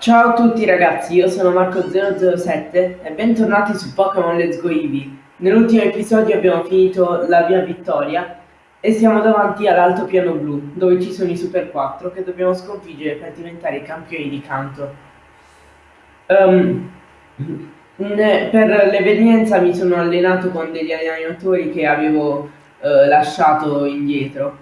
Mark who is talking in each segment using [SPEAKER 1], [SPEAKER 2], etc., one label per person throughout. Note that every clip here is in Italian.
[SPEAKER 1] Ciao a tutti ragazzi, io sono Marco007 e bentornati su Pokémon Let's Go Eevee. Nell'ultimo episodio abbiamo finito la via Vittoria e siamo davanti all'alto piano blu, dove ci sono i Super 4 che dobbiamo sconfiggere per diventare i campioni di canto. Um, per l'evenienza mi sono allenato con degli allenatori che avevo uh, lasciato indietro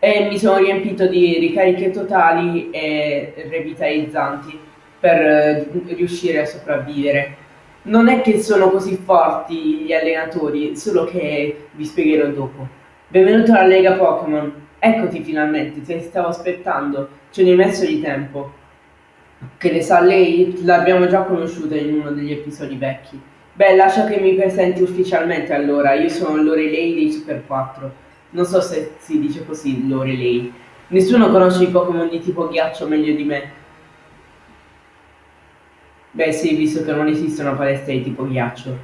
[SPEAKER 1] e mi sono riempito di ricariche totali e revitalizzanti per eh, riuscire a sopravvivere. Non è che sono così forti gli allenatori, solo che vi spiegherò dopo. Benvenuto alla Lega Pokémon. Eccoti finalmente, ti stavo aspettando. Ce hai messo di tempo. Che ne sa lei? L'abbiamo già conosciuta in uno degli episodi vecchi. Beh, lascia che mi presenti ufficialmente allora. Io sono Lorelei dei Super 4 non so se si dice così, Lorelei. Nessuno conosce i Pokémon di tipo ghiaccio meglio di me. Beh sì, visto che non esiste una palestra di tipo ghiaccio.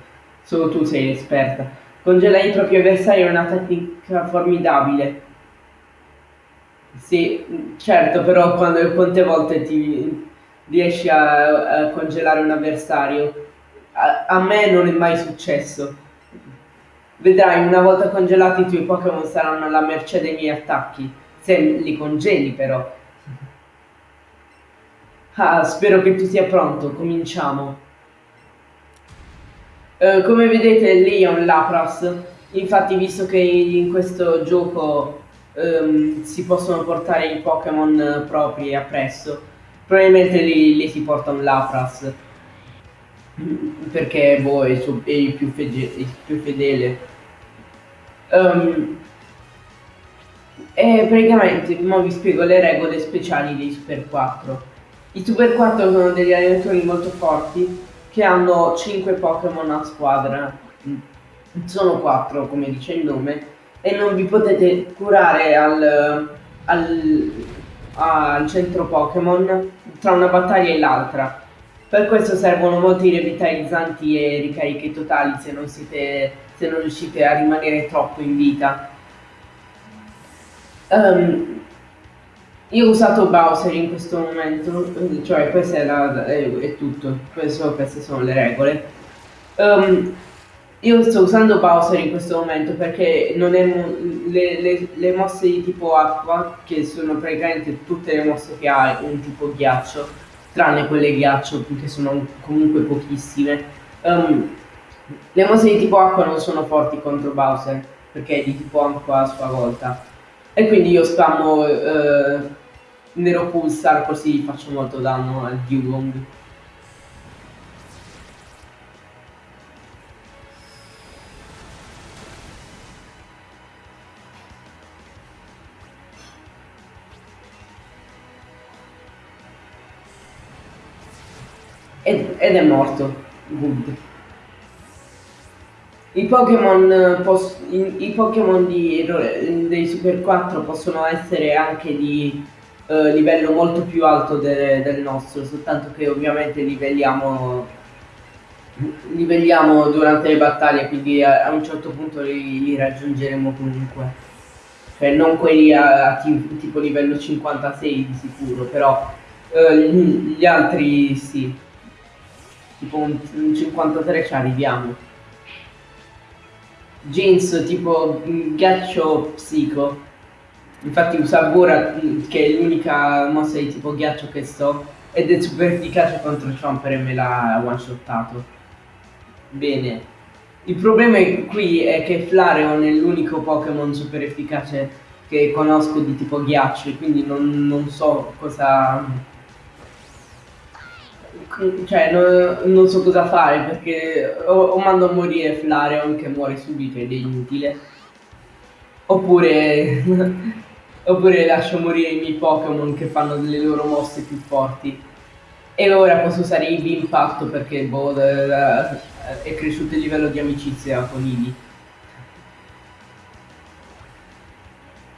[SPEAKER 1] Solo tu sei l'esperta. Congelare i propri avversari è una tecnica formidabile. Sì, certo, però quando quante volte ti riesci a, a congelare un avversario? A, a me non è mai successo. Vedrai, una volta congelati i tuoi Pokémon saranno alla mercé dei miei attacchi. Se li congeli però. Ah, spero che tu sia pronto, cominciamo. Uh, come vedete lì è un Lapras, infatti visto che in questo gioco um, si possono portare i Pokémon propri appresso, probabilmente lì, lì, si porta un Lapras, perché boh, è, è il più, il più fedele. Um, e praticamente ora vi spiego le regole speciali dei Super 4. I Super 4 sono degli allenatori molto forti che hanno 5 Pokémon a squadra. Sono 4 come dice il nome e non vi potete curare al, al, al centro Pokémon tra una battaglia e l'altra. Per questo servono molti revitalizzanti e ricariche totali se non siete se non riuscite a rimanere troppo in vita. Um, io ho usato Bowser in questo momento, cioè questo è, la, è, tutto, questo, queste sono le regole. Um, io sto usando Bowser in questo momento perché le, le, le, mosse di tipo acqua, che sono praticamente tutte le mosse che ha un tipo ghiaccio, tranne quelle ghiaccio che sono comunque pochissime. Um, le mosse di tipo acqua non sono forti contro Bowser, perché è di tipo acqua a sua volta. E quindi io spammo eh, Nero Pulsar così faccio molto danno al Dugong. Ed, è morto. Good. I Pokémon, i, i Pokémon dei Super 4 possono essere anche di eh, livello molto più alto de, del nostro, soltanto che ovviamente livelliamo, livelliamo durante le battaglie, quindi a, a un certo punto li, li, raggiungeremo comunque. Cioè non quelli a, a tipo livello 56 di sicuro, però eh, gli, altri sì. Tipo un, un 53 ci arriviamo jeans tipo ghiaccio psico. Infatti usa Gora che è l'unica mossa di tipo ghiaccio che so ed è super efficace contro Chomper e me l'ha one shottato. Bene. Il problema qui è che Flareon è l'unico Pokémon super efficace che conosco di tipo ghiaccio, quindi non, non so cosa cioè non, non, so cosa fare perché o, o, mando a morire Flareon che muore subito ed è inutile oppure oppure lascio morire i miei Pokémon che fanno delle loro mosse più forti e ora posso usare Eevee Impatto perché boh, è cresciuto il livello di amicizia con Eevee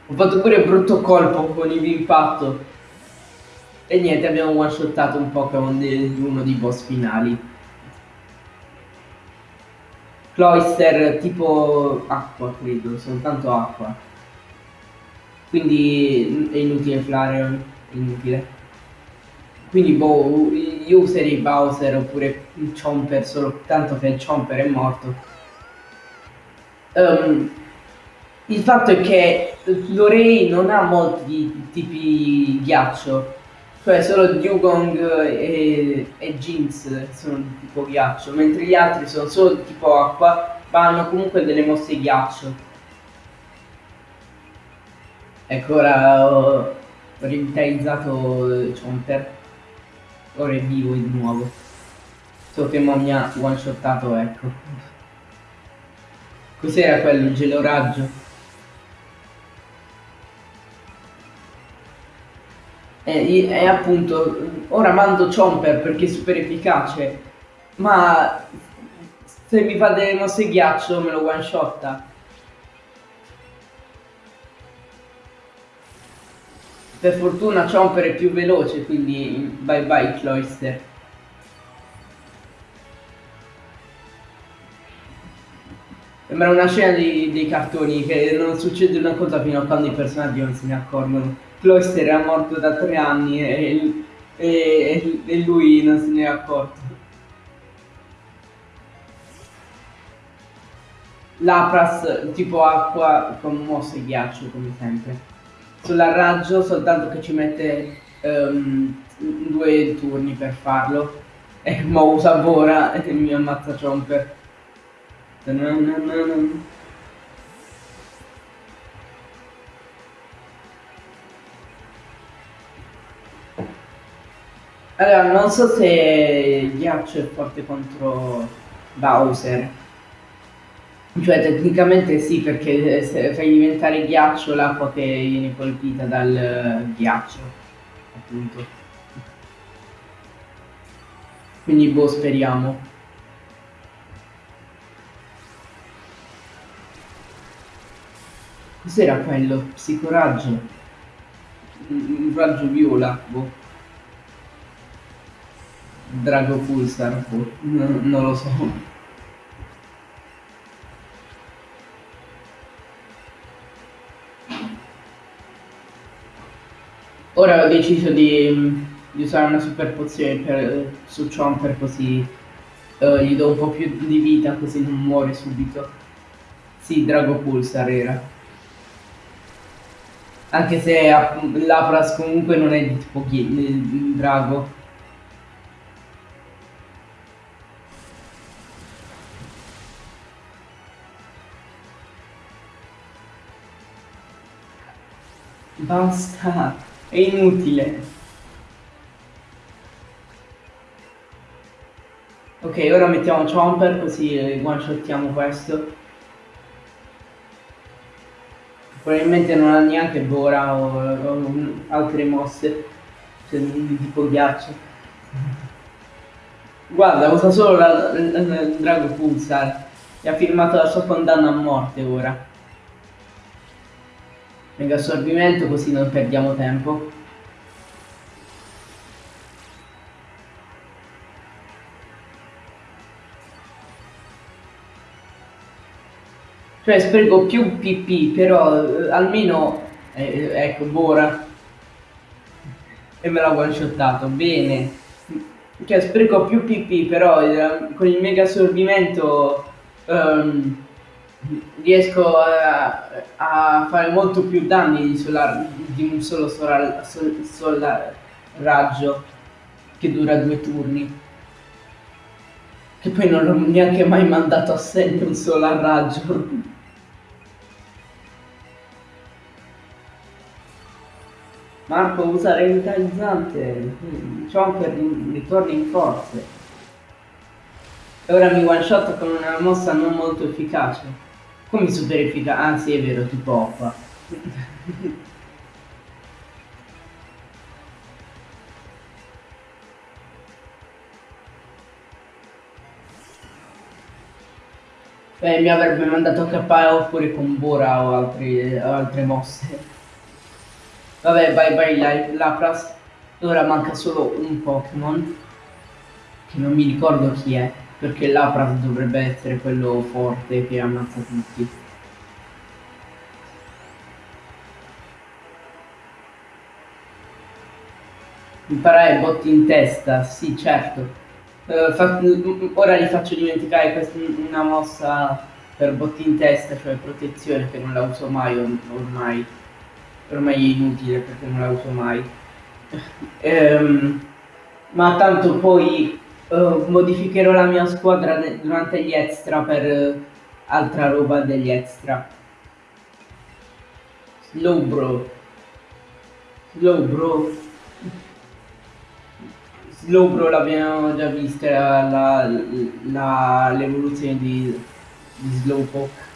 [SPEAKER 1] ho fatto pure brutto colpo con Eevee Impatto e niente, abbiamo one shottato un Pokémon di uno dei boss finali. Cloyster tipo acqua, credo, soltanto acqua. Quindi è inutile Flareon, è inutile. Quindi boh, gli userei Bowser oppure Chomper solo tanto che il Chomper è morto. Um, il fatto è che Lorei non ha molti tipi ghiaccio, cioè solo Dugong e, e Jinx sono di tipo ghiaccio, mentre gli altri sono solo di tipo acqua, ma hanno comunque delle mosse ghiaccio. Ecco, ora ho, revitalizzato Chomper. Ora è vivo di nuovo. So che mo mi ha one shotato, ecco. Cos'era quello, il geloraggio? E, e, appunto, ora mando Chomper perché è super efficace, ma se mi fa delle mosse ghiaccio me lo one Per fortuna Chomper è più veloce, quindi bye bye Cloyster. Sembra una scena dei, dei, cartoni che non succede una cosa fino a quando i personaggi non se ne accorgono. Cloyster era morto da tre anni e, e, e lui non se ne è accorto. Lapras tipo acqua con mosse e ghiaccio come sempre sull'arraggio soltanto che ci mette um, due turni per farlo. E mo usa Bora e mi ammazza Chomper. Allora non so se Ghiaccio è forte contro Bowser cioè tecnicamente sì, perché se fai diventare ghiaccio l'acqua che viene colpita dal ghiaccio, appunto. Quindi boh, speriamo. Cos'era quello? Psicoraggio? Un raggio viola, boh. Drago Pulsar, boh. non, non lo so. Ora ho deciso di, di usare una super pozione per, su Chomper così uh, gli do un po' più di vita così non muore subito. Sì, Drago Pulsar era. Anche se Lapras comunque non è di tipo Drago. Basta. È inutile. Ok, ora mettiamo Chomper così one shottiamo questo. Probabilmente non ha neanche Bora o, o altre mosse, cioè tipo ghiaccio. Guarda, usa solo la, la, la Drago Pulsar e ha firmato la sua condanna a morte ora mega assorbimento così non perdiamo tempo. Cioè spreco più pp però eh, almeno eh, ecco Bora e me l'ha one shottato bene. Cioè spreco più pp però eh, con il mega assorbimento um, riesco a, a, fare molto più danni di, solar, di un solo solar, sol, solar raggio che dura due turni. Che poi non ho neanche mai mandato a segno un solar raggio. Marco usa revitalizzante, Chomper ritorna in forze. E ora mi one shot con una mossa non molto efficace. Come super efficace? Ah sì, è vero, tipo oppa. Beh, mi avrebbe mandato a KO oppure con Bora o, altri, altre mosse. Vabbè, vai vai Lapras. Ora manca solo un Pokémon. Che non mi ricordo chi è. Perché Lapras dovrebbe essere quello forte che ammazza tutti. Imparare botti in testa, sì certo. Uh, ora gli faccio dimenticare questa, una mossa per botti in testa, cioè protezione, che non la uso mai ormai. Ormai è inutile perché non la uso mai. um, ma tanto poi uh, modificherò la mia squadra durante gli extra per uh, altra roba degli extra. Slow bro. Slow bro. Slowbro l'abbiamo già vista l'evoluzione di, di Slowpoke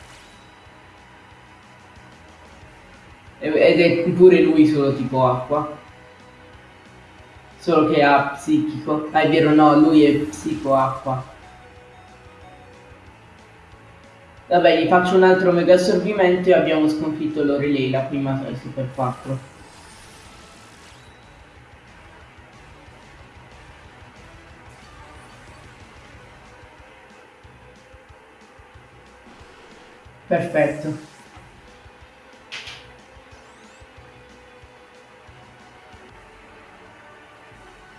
[SPEAKER 1] ed è pure lui solo tipo acqua solo che ha psichico. Ah è vero no lui è psico acqua. Vabbè gli faccio un altro mega assorbimento e abbiamo sconfitto l'Orelei la prima Super 4 Perfetto.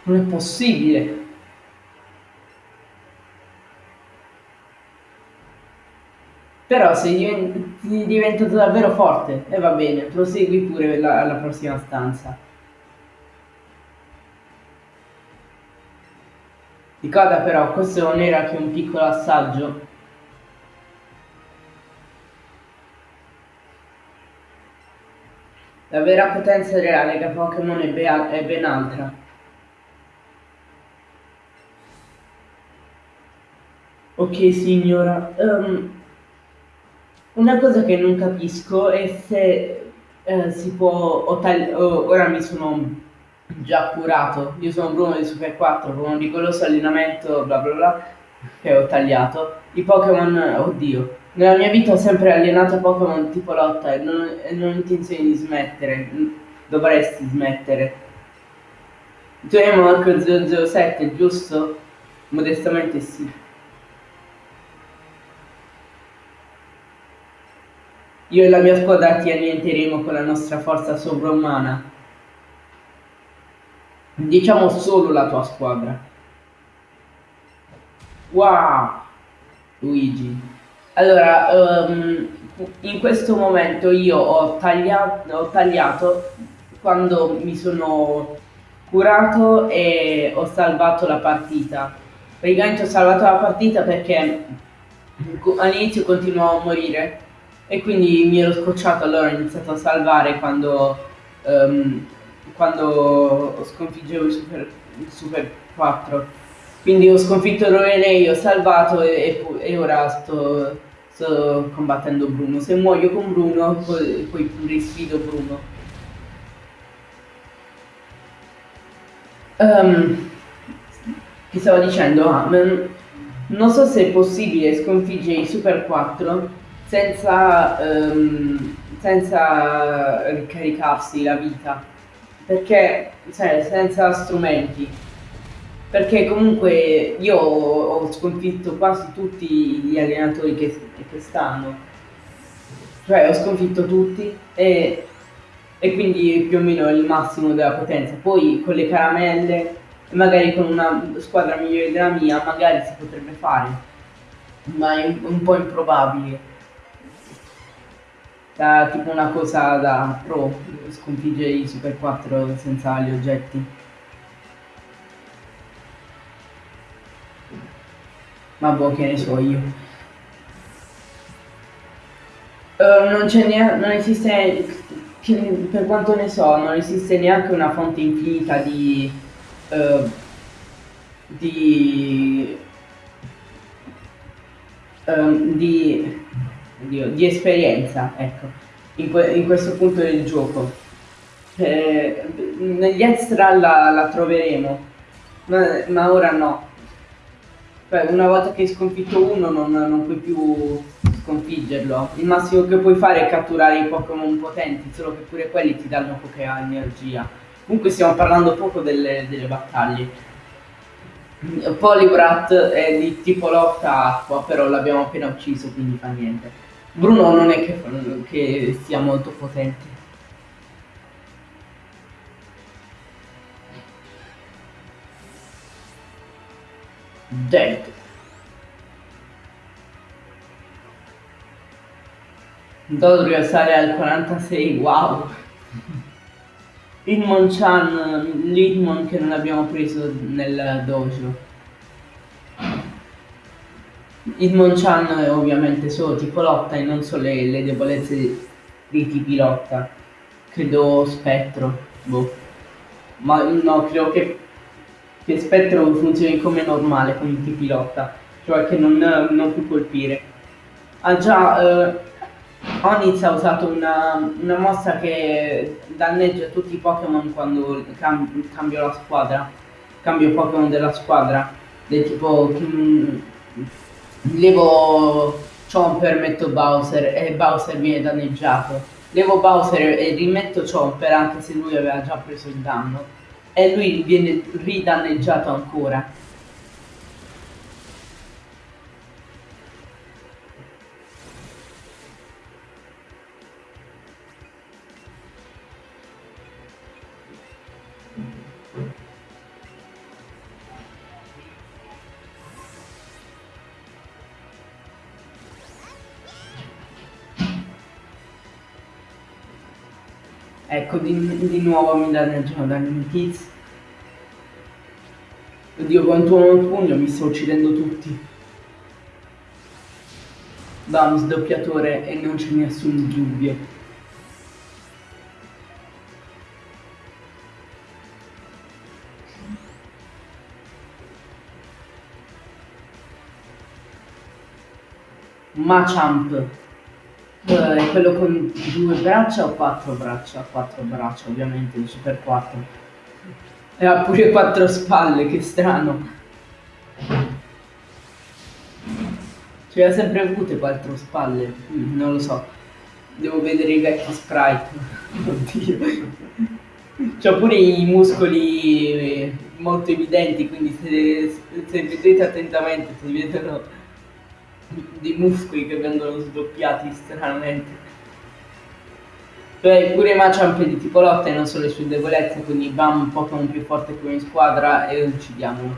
[SPEAKER 1] Non è possibile. Però sei diventato davvero forte e va bene, prosegui pure la, alla prossima stanza. Ricorda però, questo non era che un piccolo assaggio La vera potenza reale che Pokémon è, è ben altra. Ok signora, um, una cosa che non capisco è se eh, si può, oh, ora mi sono già curato, io sono Bruno di Super 4, con un rigoroso allenamento bla bla bla, che ho tagliato, i Pokémon, oddio, nella mia vita ho sempre allenato Pokémon tipo lotta e non, e non ho intenzione di smettere. Dovresti smettere. Tu hai Marco 007, giusto? Modestamente sì. Io e la mia squadra ti annienteremo con la nostra forza sovrumana. Diciamo solo la tua squadra. Wow! Luigi. Allora, um, in questo momento io ho tagliato, ho tagliato quando mi sono curato e ho salvato la partita. Praticamente ho salvato la partita perché all'inizio continuavo a morire e quindi mi ero scocciato, allora ho iniziato a salvare quando, um, quando sconfiggevo il Super, il Super 4. Quindi ho sconfitto Roenei, ho salvato e, e ora sto sto combattendo Bruno. Se muoio con Bruno, poi, poi risfido Bruno. Um, che stavo dicendo? Ah, non so se è possibile sconfiggere i Super 4 senza, um, senza ricaricarsi la vita. Perché, cioè, senza strumenti perché comunque io ho sconfitto quasi tutti gli allenatori che, che stanno, cioè ho sconfitto tutti e, e quindi più o meno il massimo della potenza. Poi con le caramelle, magari con una squadra migliore della mia, magari si potrebbe fare, ma è un po' improbabile. Da, tipo una cosa da pro, sconfiggere i Super 4 senza gli oggetti. Ma boh, che ne so io. Uh, non c'è neanche, non esiste, per quanto ne so, non esiste neanche una fonte infinita di, uh, di, uh, di, oddio, di, esperienza, ecco, in, que in, questo punto del gioco. Eh, negli extra la, la troveremo, ma, ma ora no. Cioè, una volta che hai sconfitto uno non, non, puoi più sconfiggerlo. Il massimo che puoi fare è catturare i Pokémon potenti, solo che pure quelli ti danno poca energia. Comunque stiamo parlando poco delle, delle battaglie. Polybrat è di tipo lotta acqua, però l'abbiamo appena ucciso, quindi fa niente. Bruno non è che, che sia molto potente. Dead. Dovrei alzare al 46, wow! Inmon Chan, l'Inmon che non abbiamo preso nel dojo. Hitmonchan è ovviamente solo tipo lotta e non solo le, le debolezze dei tipi lotta. Credo spettro, boh. Ma no, credo che, che spettro funzioni come normale con i tipi lotta, cioè che non, non può colpire. Ah già, eh, Onix ha usato una, una, mossa che danneggia tutti i Pokémon quando cam cambio la squadra. Cambio Pokémon della squadra. Del tipo... Mm, levo Chomper, metto Bowser e Bowser viene danneggiato. Levo Bowser e rimetto Chomper anche se lui aveva già preso il danno. E lui viene ridanneggiato ancora. Ecco, di, di nuovo mi danneggiano dalle notizie. Oddio, quanto il pugno, mi sto uccidendo tutti. Da un sdoppiatore e non c'è nessun dubbio. Machamp è quello con due braccia o quattro braccia? Quattro braccia, ovviamente, il Super 4. E ha pure quattro spalle, che strano. Cioè, ha sempre avute quattro spalle, non lo so. Devo vedere i vecchi sprite. Oddio. C'ha pure i muscoli molto evidenti, quindi se, se vedete attentamente si vedono di muscoli che vengono sdoppiati stranamente. Cioè, pure Machamp di tipo lotta e non solo le sue debolezze, quindi Bam un Pokémon più forte come in squadra e uccidiamolo.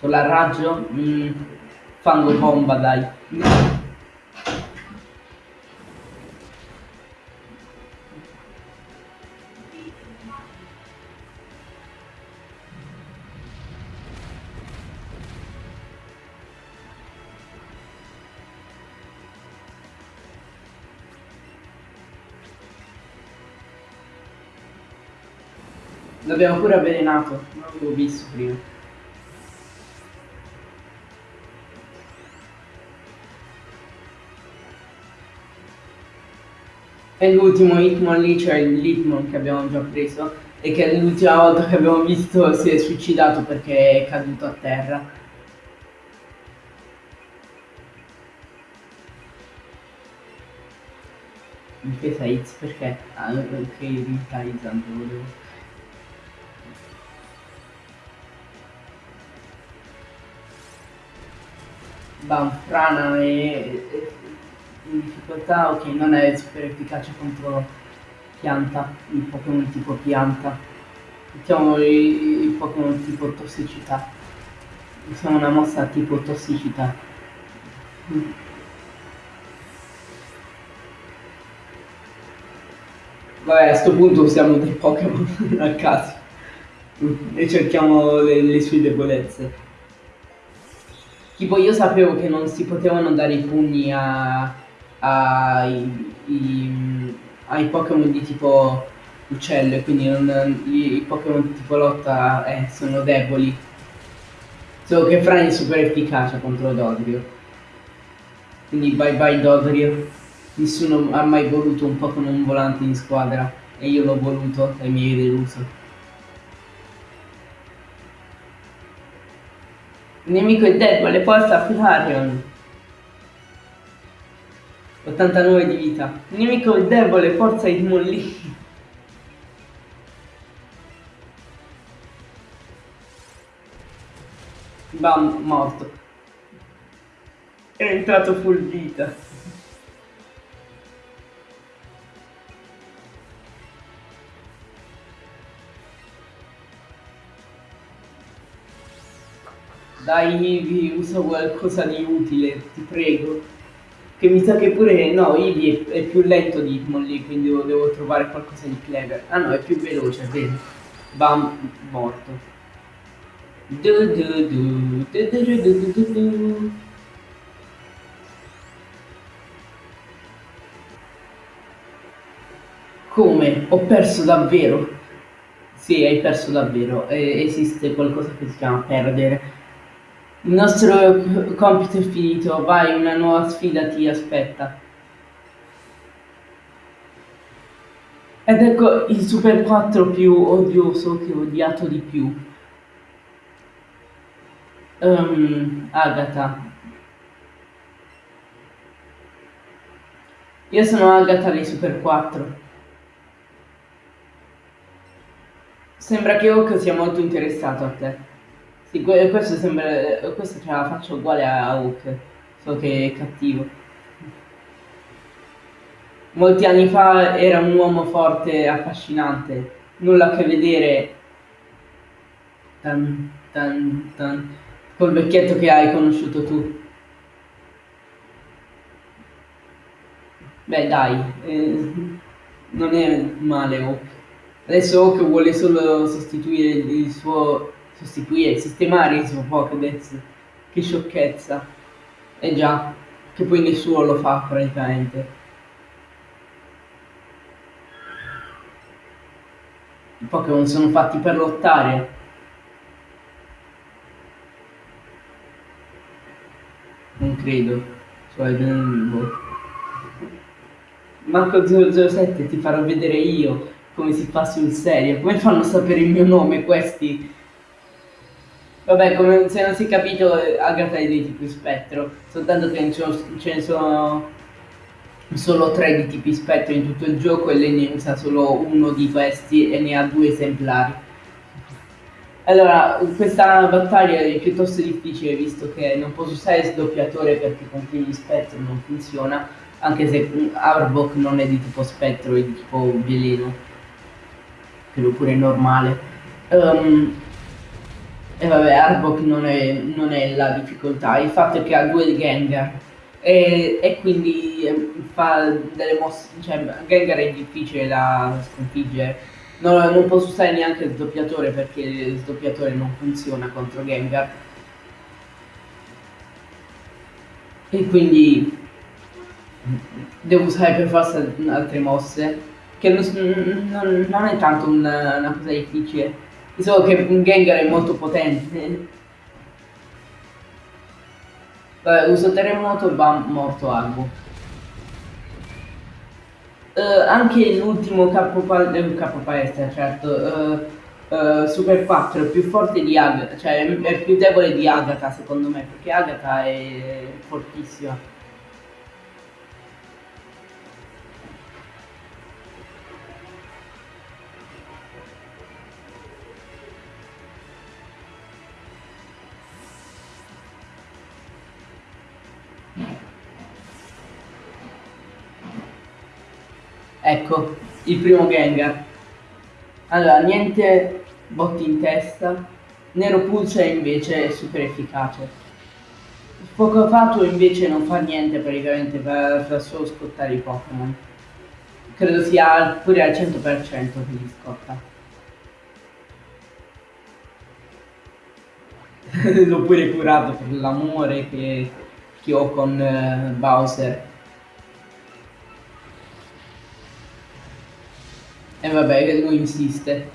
[SPEAKER 1] Solar raggio? Mm, fango bomba dai. L'abbiamo pure avvelenato, non l'avevo visto prima. E l'ultimo Hitmon lì, cioè il Hitmon che abbiamo già preso e che l'ultima volta che abbiamo visto si è suicidato perché è caduto a terra. Difesa Hits perché? Ah, ok, revitalizzante volevo. Banfrana e, e in difficoltà, ok, non è super efficace contro pianta, il Pokémon tipo pianta. Mettiamo il, Pokémon tipo tossicità. Usiamo una mossa tipo tossicità. Vabbè, a questo punto usiamo dei Pokémon a caso e cerchiamo le, le sue debolezze. Tipo io sapevo che non si potevano dare i pugni a, a i, i, ai Pokémon di tipo uccello e quindi non, i, i Pokémon di tipo lotta eh, sono deboli. Solo che Fran è super efficace contro Dodrio. Quindi bye bye Dodrio. Nessuno ha mai voluto un Pokémon volante in squadra e io l'ho voluto e mi hai deluso. Il nemico è debole, forza Flareon. 89 di vita. Il nemico è debole, forza Hitmonlee. Bam, morto. È entrato full vita. Dai, Ivi, usa qualcosa di utile, ti prego. Che mi sa che pure... No, Ivi è, è più lento di Hitmonlee, quindi devo, trovare qualcosa di clever. Ah no, è più veloce, vedi? Bam, morto. Du, du, du, Come? Ho perso davvero? Sì, hai perso davvero. Eh, esiste qualcosa che si chiama perdere. Il nostro compito è finito, vai, una nuova sfida ti aspetta. Ed ecco il Super 4 più odioso che ho odiato di più. Um, Agatha. Io sono Agatha di Super 4. Sembra che Hawk sia molto interessato a te. Sì, questo sembra. Questa ce la faccio uguale a Hook, so che è cattivo. Molti anni fa era un uomo forte e affascinante, nulla a che vedere tan, tan, tan, col vecchietto che hai conosciuto tu. Beh dai, eh, non è male Hawk. Adesso Hawk vuole solo sostituire il suo sostituire, sistemare il suo Pokédex. Che sciocchezza. Eh già, che poi nessuno lo fa praticamente. I Pokémon sono fatti per lottare. Non credo. Cioè, boh. Marco 007 ti farò vedere io come si fa sul serio. Come fanno a sapere il mio nome questi? Vabbè, come se non si è capito, Agatha è di tipo spettro, soltanto che ce ne sono solo tre di tipi spettro in tutto il gioco e lei ne usa solo uno di questi e ne ha due esemplari. Allora, questa battaglia è piuttosto difficile visto che non posso usare sdoppiatore perché con gli spettro non funziona, anche se Arbok non è di tipo spettro, è di tipo veleno, credo pure normale. Um, e vabbè, Arbok non è, non è la difficoltà, il fatto è che ha due Gengar e, e quindi eh, fa delle mosse, cioè Gengar è difficile da sconfiggere. Non, non posso usare neanche il sdoppiatore perché il sdoppiatore non funziona contro Gengar. E quindi devo usare per forza altre mosse, che non, non, non è tanto una, una cosa difficile So che un Gengar è molto potente. Vabbè, uso terremoto bam, morto Arbo. Uh, anche l'ultimo capo, pal- eh, capo palestra, certo, uh, uh, Super 4 è più forte di Agatha, cioè è più debole di Agatha secondo me, perché Agatha è fortissima. Ecco, il primo Gengar. Allora, niente botti in testa. Nero Pulse invece è super efficace. Fuoco Fatuo invece non fa niente praticamente, fa, fa solo scottare i Pokémon. Credo sia pure al 100% che li scotta. L'ho pure curato per l'amore che, che ho con uh, Bowser. E eh vabbè, lui insiste.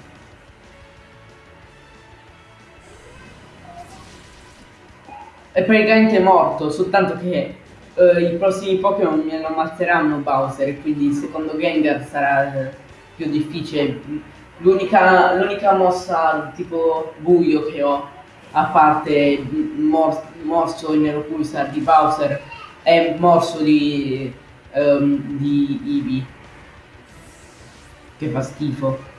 [SPEAKER 1] È praticamente morto, soltanto che uh, i prossimi Pokémon mi ammazzeranno Bowser quindi secondo Gengar sarà uh, più difficile. L'unica mossa tipo buio che ho, a parte mor morso in Nero Pulsar di Bowser, è morso di, um, di Eevee che fa schifo.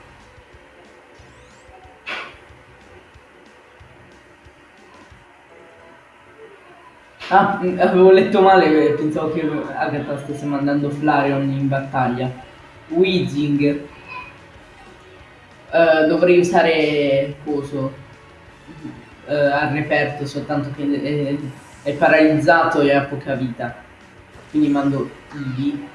[SPEAKER 1] Ah, avevo letto male, pensavo che Agatha stesse mandando Flareon in battaglia. Weezing. Uh, dovrei usare coso. eh, al reperto, soltanto che è, è paralizzato e ha poca vita. Quindi mando Ivi.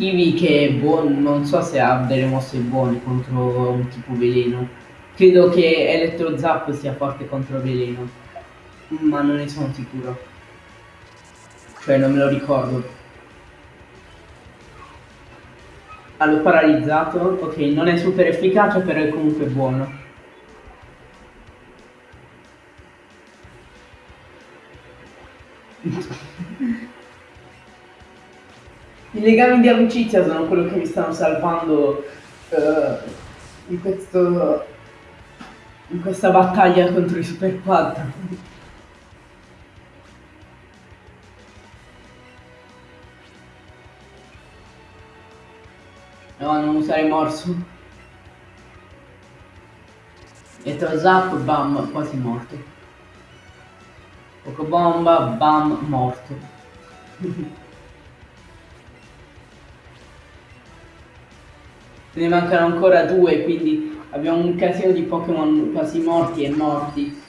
[SPEAKER 1] Ivi che è buono, non so se ha delle mosse buone contro un tipo veleno. Credo che Elettro Zap sia forte contro veleno, ma non ne sono sicuro. Cioè non me lo ricordo. L'ho paralizzato, ok, non è super efficace però è comunque buono. I legami di amicizia sono quello che mi stanno salvando uh, in, questo, in questa battaglia contro i super quad. No, non usare morso. E tra zap, bam, quasi morto. Poco bomba, bam, morto. ne mancano ancora due, quindi abbiamo un casino di Pokémon quasi morti e morti.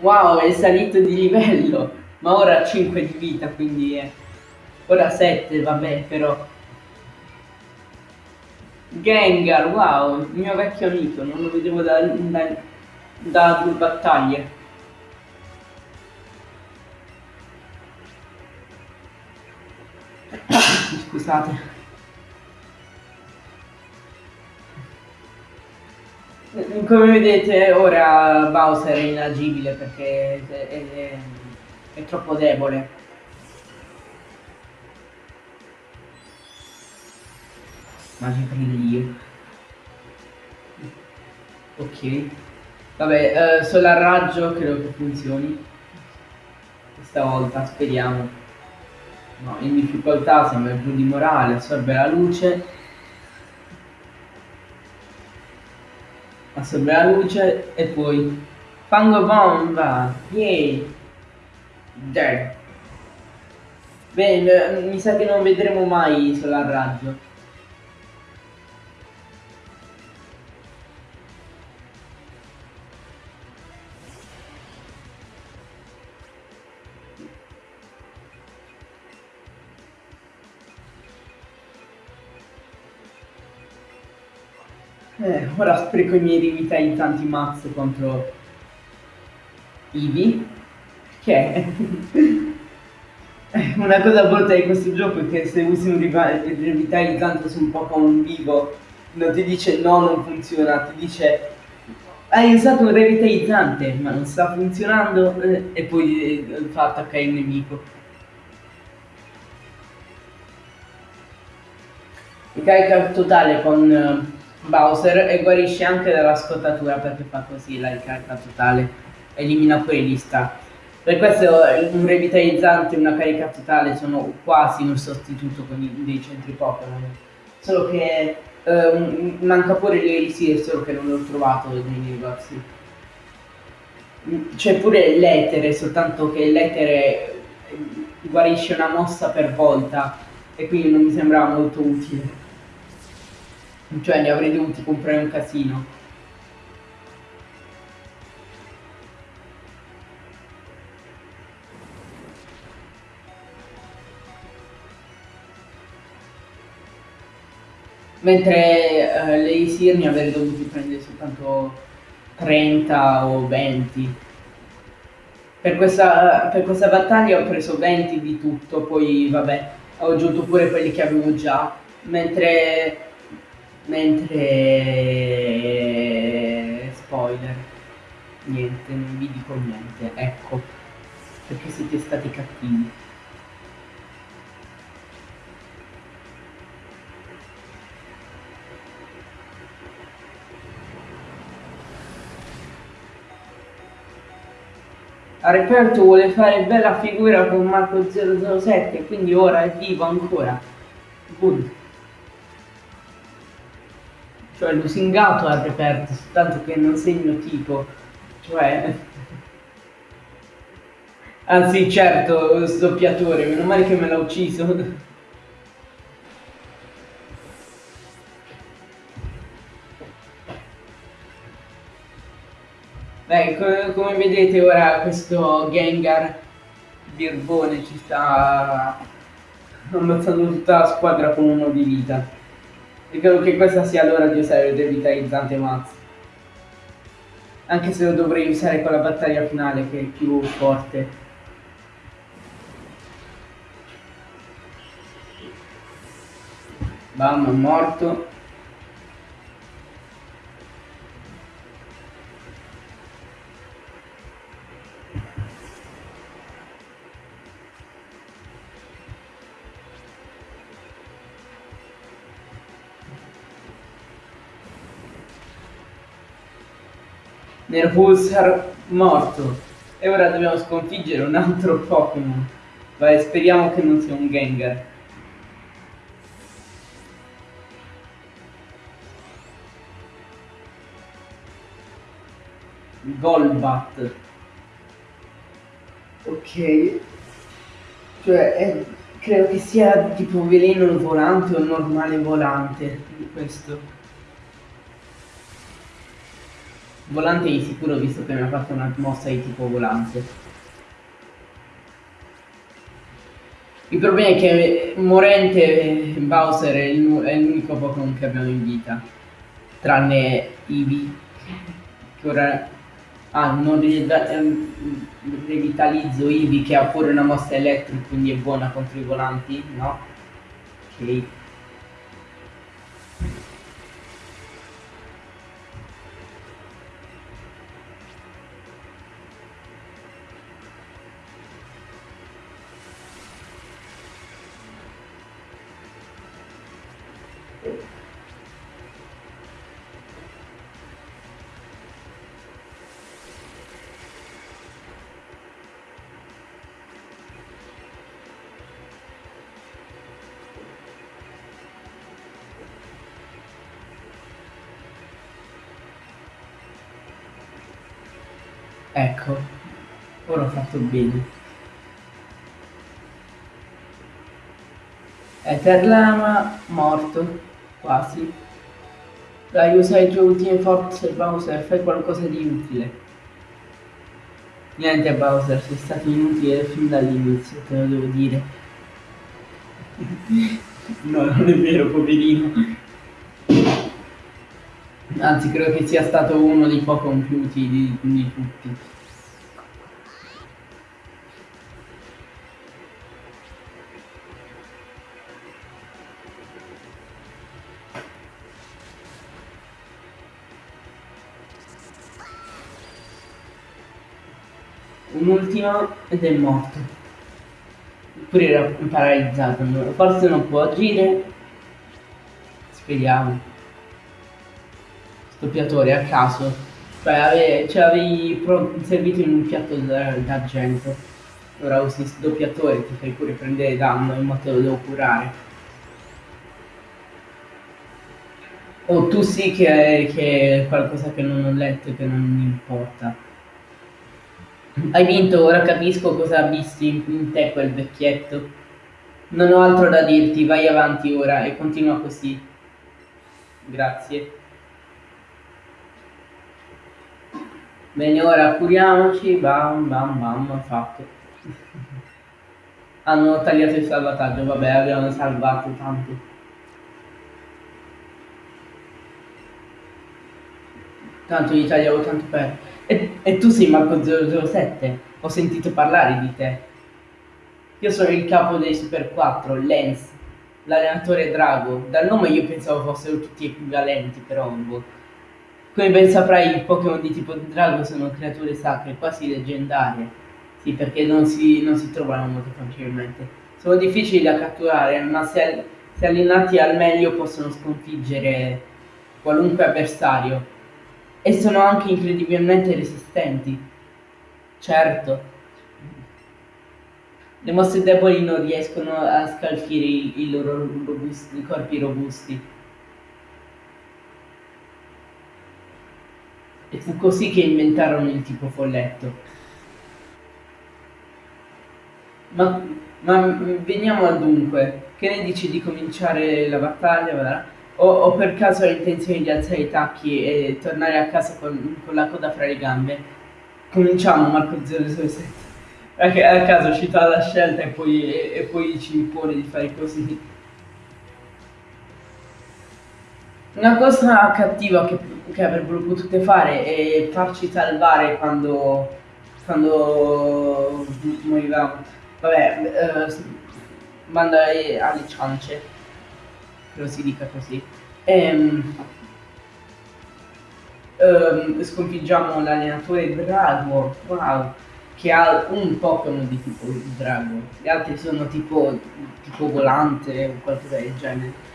[SPEAKER 1] Wow, è salito di livello, ma ora ha 5 di vita, quindi è... Ora 7, vabbè, però... Gengar, wow, il mio vecchio amico, non lo vedevo da, da, da due battaglie. Scusate. Come vedete ora Bowser è inagibile perché è, è, è, troppo debole. Magicrio. Ok. Vabbè, eh, solar raggio credo che funzioni. Questa volta, speriamo. No, in difficoltà sembra giù di morale, assorbe la luce. assorbe la luce e poi fango bomba yay dead bene mi sa che non vedremo mai solar raggio Eh, ora spreco i miei rivitalizzanti mazzo contro Ivi, che è una cosa brutta di questo gioco è che se usi un rivitalizzante su un Pokémon vivo non ti dice no, non funziona, ti dice hai usato un revitalizzante ma non sta funzionando eh, e poi eh, fa attaccare il nemico. Ricarica totale con eh, Bowser e guarisce anche dalla scottatura perché fa così la ricarica totale, elimina pure gli stack. Per questo un revitalizzante e una carica totale sono quasi un sostituto con i, dei centri Pokémon. Solo che eh, manca pure l'Elisir, solo che non l'ho trovato nei negozi. C'è pure l'etere, soltanto che l'etere guarisce una mossa per volta e quindi non mi sembrava molto utile. Cioè ne avrei dovuti comprare un casino. Mentre eh, le Isir ne avrei dovuti prendere soltanto 30 o 20. Per questa, per questa battaglia ho preso 20 di tutto, poi vabbè, ho aggiunto pure quelli che avevo già, mentre mentre spoiler niente non vi dico niente ecco perché siete stati cattivi. Reperto vuole fare bella figura con Marco 007 quindi ora è vivo ancora. Good cioè lusingato al reperto, soltanto che non segno tipo, cioè... Anzi, certo, sdoppiatore, meno male che me l'ha ucciso. Beh, come, come vedete ora questo Gengar Birbone ci sta ammazzando tutta la squadra con uno di vita. E credo che questa sia l'ora di usare il revitalizzante Max. Anche se lo dovrei usare con la battaglia finale che è più forte. Bam, morto. Nervusar morto. E ora dobbiamo sconfiggere un altro Pokémon. Vai, speriamo che non sia un Gengar. Golbat. Ok. Cioè, è, credo che sia tipo veleno volante o normale volante questo. Volante di sicuro visto che mi ha fatto una mossa di tipo volante. Il problema è che morente Bowser è l'unico Pokémon che abbiamo in vita. Tranne Eevee. Che ora... Ah, non revitalizzo Eevee che ha pure una mossa elettrica, quindi è buona contro i volanti, no? Ok. Ecco, ora ho fatto bene. Etherlama morto, quasi. Dai, usa le tue ultime forze Bowser, fai qualcosa di utile. Niente Bowser, sei stato inutile fin dall'inizio, te lo devo dire. no, non è vero, poverino. Anzi, credo che sia stato uno dei poco compiuti di, di tutti. Un ultimo ed è morto. Oppure era paralizzato, forse non può agire. Speriamo doppiatore a caso, cioè ave, ce l'avevi servito in un piatto d'argento. Ora usi il doppiatore, ti fai pure prendere danno, in modo lo devo curare. O oh, tu sì che che è qualcosa che non ho letto e che non mi importa. Hai vinto, ora capisco cosa ha visto in te quel vecchietto. Non ho altro da dirti, vai avanti ora e continua così. Grazie. Bene, ora curiamoci, bam bam bam, fatto. Hanno tagliato il salvataggio, vabbè, abbiamo salvato tanto. Tanto gli tagliavo tanto per... E, e tu sei Marco 007, ho sentito parlare di te. Io sono il capo dei Super 4, Lens, l'allenatore Drago. Dal nome io pensavo fossero tutti equivalenti, però... Boh. Come ben saprai, i Pokémon di tipo drago sono creature sacre, quasi leggendarie. Sì, perché non si, non si trovano molto facilmente. Sono difficili da catturare, ma se, se allenati al meglio possono sconfiggere qualunque avversario. E sono anche incredibilmente resistenti. Certo. Le mosse deboli non riescono a scalfire i, i loro robusti, corpi robusti. E fu così che inventarono il tipo folletto. Ma, ma veniamo al dunque. Che ne dici di cominciare la battaglia? O, o, per caso hai intenzione di alzare i tacchi e tornare a casa con, con la coda fra le gambe? Cominciamo Marco 007. Perché a caso ci dà la scelta e poi, e, e poi ci impone di fare così. Una cosa cattiva che, che avrebbero potuto fare è farci salvare quando, quando morivamo. Vabbè, eh, manda alle ciance, lo si dica così. E, um, ehm, sconfiggiamo l'allenatore Drago, wow, che ha un Pokémon di tipo Drago. Gli altri sono tipo, tipo volante o qualcosa del genere.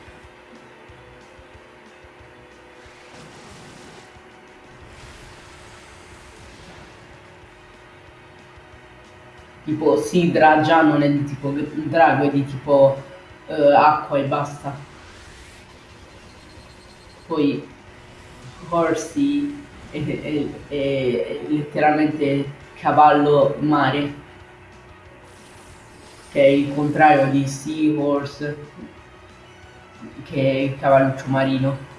[SPEAKER 1] Tipo Sidra già non è di tipo drago, è di tipo uh, acqua e basta. Poi Horsey è, è, è, letteralmente cavallo mare, che è il contrario di Seahorse, che è il cavalluccio marino.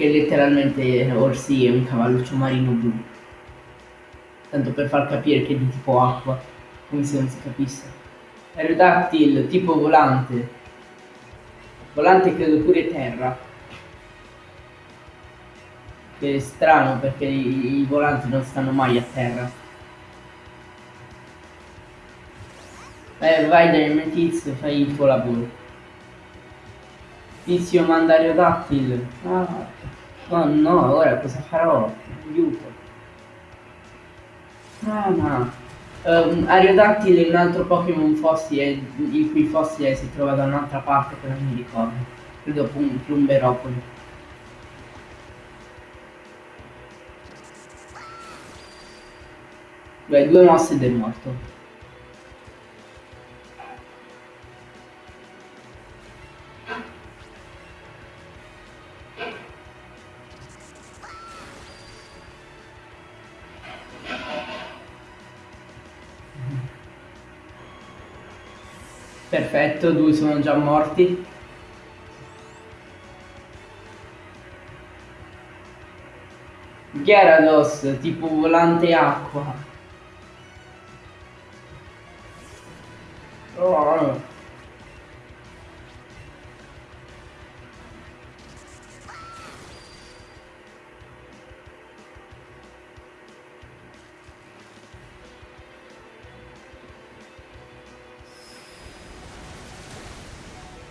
[SPEAKER 1] Che letteralmente Horsey è un cavalluccio marino blu. Tanto per far capire che è di tipo acqua, come se non si capisse. Aerodactyl, tipo volante, Volante credo pure terra. Che è strano perché i, i volanti non stanno mai a terra. Eh, vai dai tizio, fai il tuo lavoro. Tizio mandario dattile. Ah, oh no, ora cosa farò? Aiuto. Ah, no. Um, Ariodattile è un altro Pokémon fossile, il cui fossile si trova da un'altra parte che non mi ricordo. Credo Plum Plumberopoli. Beh, due mosse ed è morto. Perfetto, due sono già morti. Gyarados, tipo volante acqua.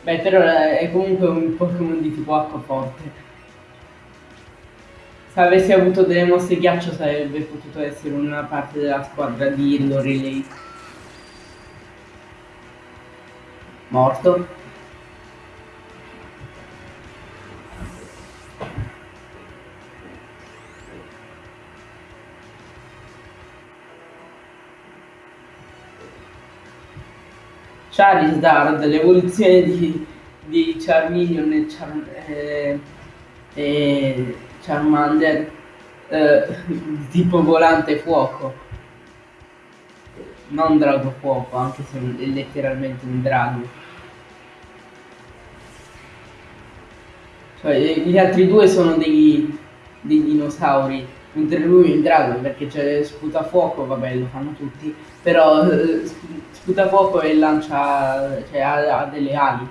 [SPEAKER 1] Beh, però è comunque un Pokémon di tipo acqua forte. Se avessi avuto delle mosse ghiaccio sarebbe potuto essere una parte della squadra di Lorelei. Morto. Charizard, l'evoluzione di, di Charmeleon e, Char, eh, e Charmander eh, tipo volante fuoco. Non drago fuoco anche se è letteralmente un drago. Cioè gli altri due sono dei, dei dinosauri mentre lui è il drago perché c'è sputa fuoco vabbè lo fanno tutti però eh, sputa fuoco e lancia, cioè ha, ha delle ali.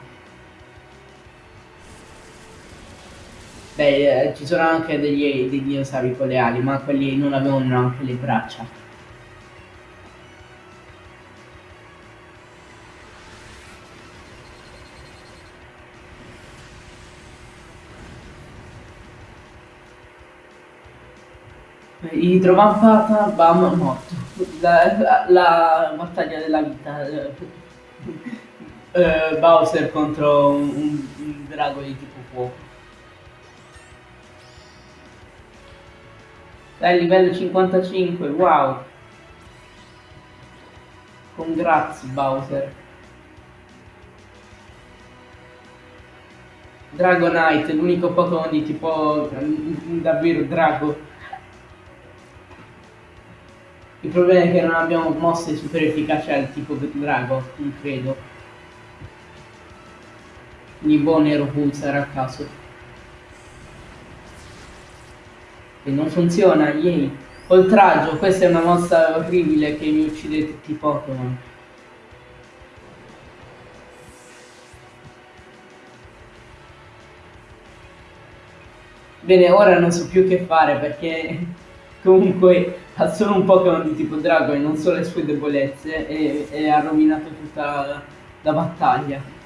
[SPEAKER 1] Beh, eh, ci sono anche degli, dei dinosauri con le ali, ma quelli non avevano anche le braccia. Idrovampata, bam, morto. La, la, battaglia della vita. Uh, Bowser contro un, un, drago di tipo fuoco. Dai, livello 55, wow. Congrats Bowser. Dragonite, l'unico Pokémon di tipo davvero drago. Il problema è che non abbiamo mosse super efficaci al tipo drago, non credo. Quindi boh nero pulsar a caso. E non funziona, yay. Oltraggio, questa è una mossa orribile che mi uccide tutti i Pokémon. Bene, ora non so più che fare perché comunque ha solo un Pokémon di tipo drago e non so le sue debolezze e, e ha rovinato tutta la, la battaglia.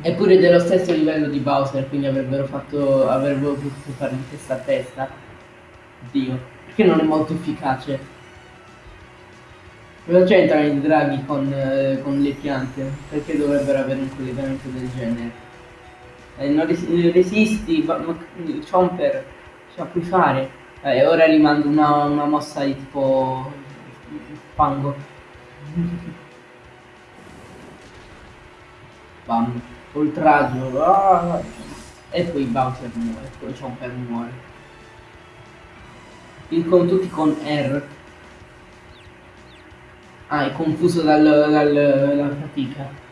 [SPEAKER 1] Eppure dello stesso livello di Bowser, quindi avrebbero fatto. avrebbero potuto fare in testa a testa. Dio, perché non è molto efficace? Cosa c'entrano i draghi con, eh, con le piante? Perché dovrebbero avere un collegamento del genere? Eh, non res resisti, Chomper, la puoi fare. Eh, ora gli mando una, una mossa di tipo fango. Bam, oltraggio. Ah! E poi Bowser muore, poi Chomper muore. Il con tutti con R. Ah, è confuso dal, dal, dalla fatica.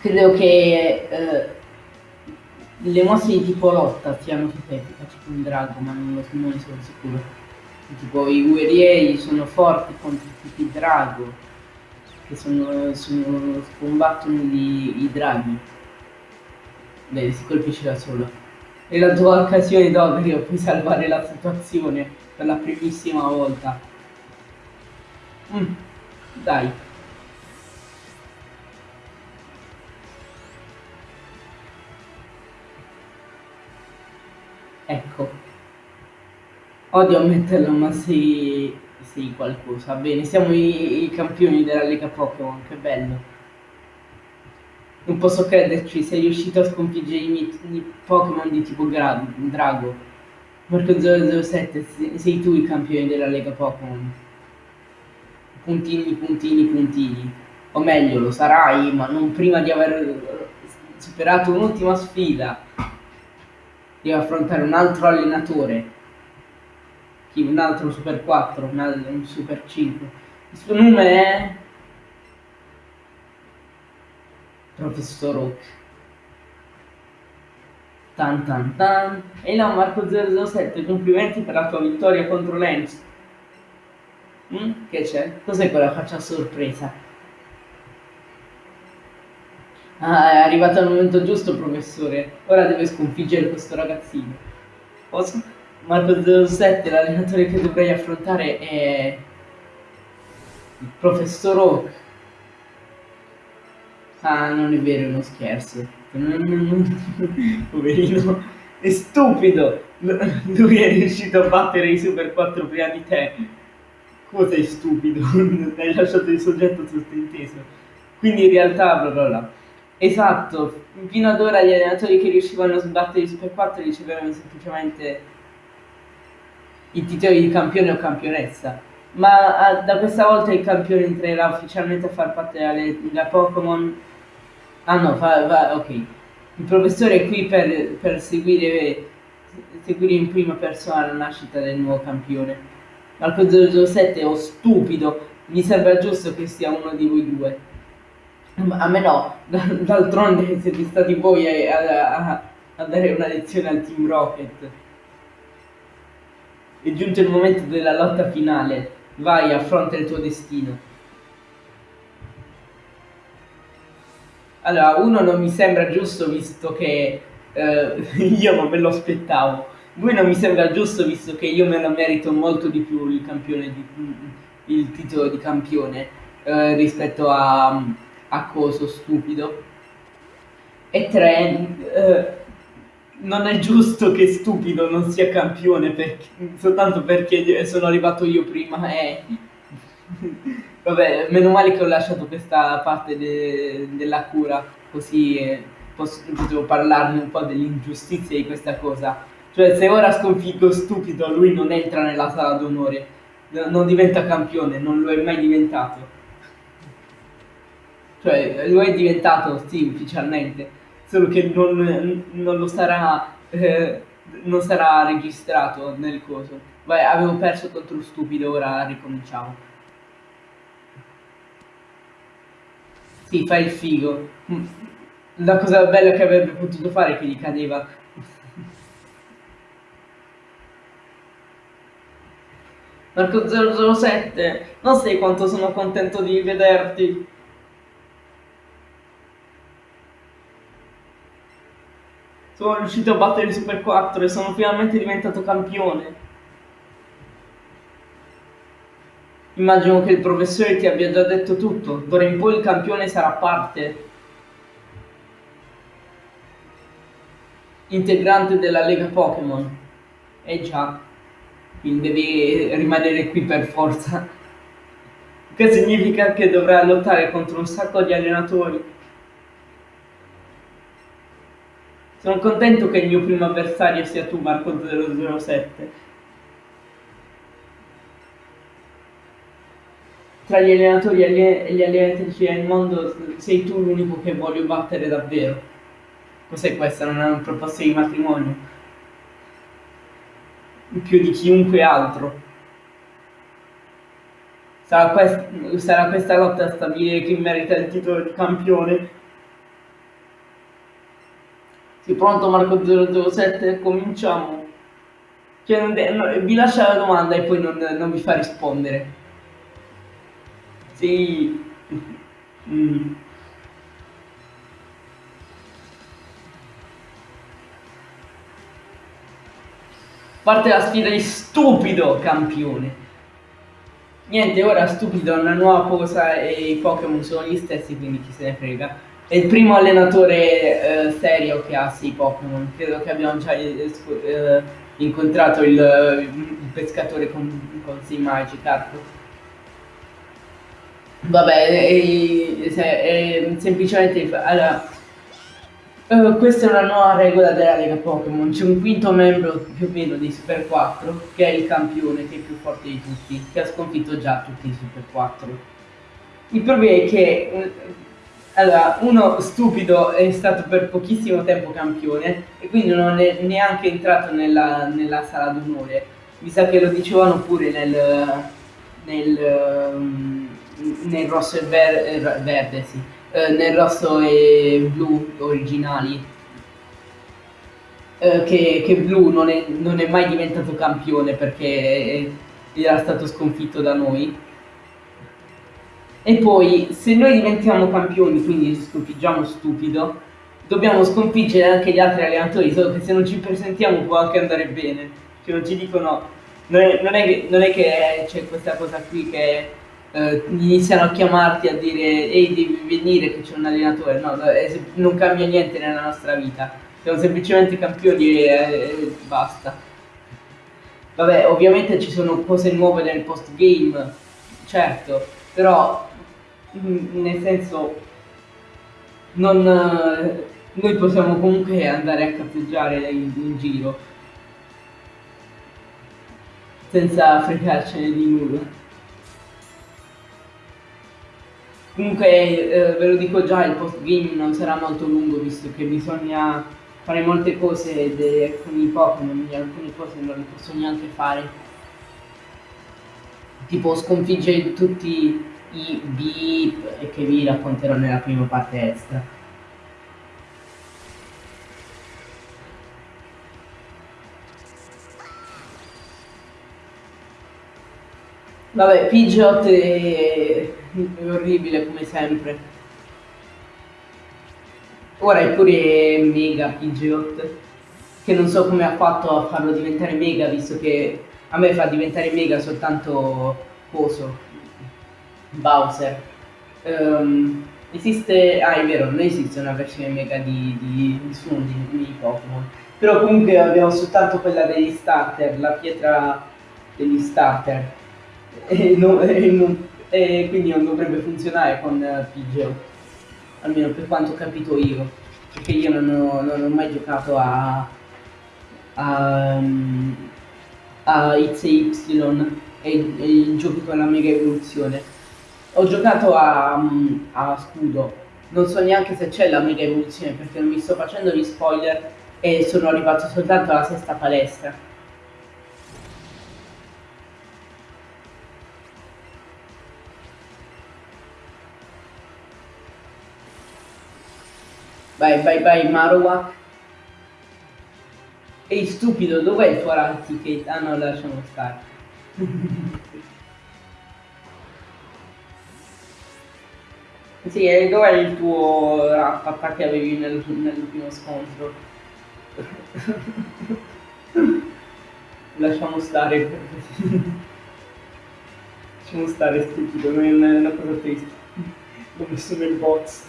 [SPEAKER 1] credo che eh, le mosse di tipo lotta siano tutte efficaci con Drago, ma non, lo, non sono sicuro. Tipo i guerrieri sono forti contro tutti i Drago, che sono, sono combattono i, i draghi. Beh, si colpisce da solo. E la tua occasione d'Ogrio puoi salvare la situazione per la primissima volta. Mm, dai. Ecco. Odio ammetterlo, ma sei, sei qualcosa. Bene, siamo i, i campioni della Lega Pokémon, che bello. Non posso crederci, sei riuscito a sconfiggere i miei Pokémon di tipo gra, Drago. Marco 007, sei tu il campione della Lega Pokémon. Puntini, puntini, puntini. O meglio, lo sarai, ma non prima di aver superato un'ultima sfida deve affrontare un altro allenatore, un altro Super 4, un, altro, un Super 5. Il suo nome è Professor Oak. Tan tan tan. E no, Marco 007, complimenti per la tua vittoria contro Lens. Mm? Che c'è? Cos'è quella faccia sorpresa? Ah, è arrivato al momento giusto, professore. Ora deve sconfiggere questo ragazzino. Posso? Marco 07, l'allenatore che dovrei affrontare è il professor Oak. Ah, non è vero, è uno scherzo. Poverino, è stupido. Lui è riuscito a battere i Super 4 prima di te. Cosa è stupido? Hai lasciato il soggetto sottinteso. Quindi in realtà, bla bla bla. Esatto, fino ad ora gli allenatori che riuscivano a sbattere i Super 4 ricevevano semplicemente i titoli di campione o campionessa. Ma a, da questa volta il campione entrerà ufficialmente a far parte della Pokémon. Ah no, va, va, ok. Il professore è qui per, per seguire, seguire in prima persona la nascita del nuovo campione. Marco 007 o stupido, mi sembra giusto che sia uno di voi due. A me no, d'altronde siete stati voi a, a, a, dare una lezione al Team Rocket. È giunto il momento della lotta finale. Vai, affronta il tuo destino. Allora, uno non mi sembra giusto visto che eh, io non me lo aspettavo. Due non mi sembra giusto visto che io me lo merito molto di più il, di, il titolo di campione eh, rispetto a accoso stupido. E tre, eh, non è giusto che stupido non sia campione perché, soltanto perché sono arrivato io prima e... Vabbè, meno male che ho lasciato questa parte de della cura, così eh, potevo parlarne un po' dell'ingiustizia di questa cosa. Cioè, se ora sconfiggo stupido, lui non entra nella sala d'onore, non diventa campione, non lo è mai diventato. Cioè, lo è diventato, sì, ufficialmente, solo che non, non lo sarà, eh, non sarà registrato nel coso. Vai, avevo perso contro stupido, ora ricominciamo. Sì, fai il figo. La cosa bella che avrebbe potuto fare è che gli cadeva. Marco 007, non sai quanto sono contento di vederti. Sono riuscito a battere il Super 4 e sono finalmente diventato campione. Immagino che il professore ti abbia già detto tutto. D'ora in poi il campione sarà parte integrante della Lega Pokémon. Eh già, quindi devi rimanere qui per forza. Che significa che dovrai lottare contro un sacco di allenatori. Sono contento che il mio primo avversario sia tu, Marco 007. Tra gli allenatori e gli allenatrici del mondo sei tu l'unico che voglio battere davvero. Cos'è questa? Non è una proposta di matrimonio? Più di chiunque altro. Sarà, quest sarà questa lotta a stabilire chi merita il titolo di campione? Sei pronto Marco 007? Cominciamo. Cioè, no, vi lascia la domanda e poi non, non vi fa rispondere. Sì. Mm. Parte la sfida di stupido campione. Niente, ora stupido è una nuova cosa e i Pokémon sono gli stessi, quindi chi se ne frega. È il primo allenatore eh, serio che ha 6 Pokémon. Credo che abbiamo già eh, eh incontrato il, il, pescatore con, con 6 Magikarp. Vabbè, è, è, è semplicemente... Allora, Uh, questa è una nuova regola della Lega Pokémon, c'è un quinto membro più o meno dei Super 4 che è il campione, che è più forte di tutti, che ha sconfitto già tutti i Super 4. Il problema è che uh, allora, uno stupido è stato per pochissimo tempo campione e quindi non è neanche entrato nella, nella sala d'onore. Mi sa che lo dicevano pure nel, nel, um, nel rosso e ver verde, sì eh, nel rosso e blu originali. Eh, che, che, blu non è, non è, mai diventato campione perché era stato sconfitto da noi. E poi, se noi diventiamo campioni, quindi sconfiggiamo stupido, dobbiamo sconfiggere anche gli altri allenatori, solo che se non ci presentiamo può anche andare bene. Cioè non ci dicono, non è, non è, che, c'è questa cosa qui che eh, iniziano a chiamarti a dire ehi devi venire che c'è un allenatore, no, non cambia niente nella nostra vita, siamo semplicemente campioni e, e basta. Vabbè, ovviamente ci sono cose nuove nel post game, certo, però nel senso non, noi possiamo comunque andare a cazzeggiare in, in giro senza fregarcene di nulla. Comunque eh, ve lo dico già, il post game non sarà molto lungo visto che bisogna fare molte cose con i Pokémon, alcune cose non le posso neanche fare. Tipo sconfiggere tutti i beep che vi racconterò nella prima parte extra. Vabbè, Pidgeot e è orribile come sempre. Ora è pure Mega Pidgeot, che non so come ha fatto a farlo diventare Mega, visto che a me fa diventare Mega soltanto Coso, Bowser. Um, esiste, ah è vero, non esiste una versione Mega di, di nessuno di, di Pokémon. Però comunque abbiamo soltanto quella degli starter, la pietra degli starter. E non, e non, e quindi non dovrebbe funzionare con uh, Pidgeot, almeno per quanto ho capito io, perché io non ho, non ho mai giocato a, a, um, a XY e, e giochi con la mega evoluzione. Ho giocato a, um, a Scudo, non so neanche se c'è la mega evoluzione perché non mi sto facendo gli spoiler e sono arrivato soltanto alla sesta palestra. Vai, vai, vai, Marowak. Ehi, stupido, dov'è il tuo? Ah no, lasciamo stare. sì, e dov'è il tuo Rattata che avevi nel, nell'ultimo scontro? lasciamo stare. lasciamo stare, stupido, non è una cosa triste. L'ho messo nel box.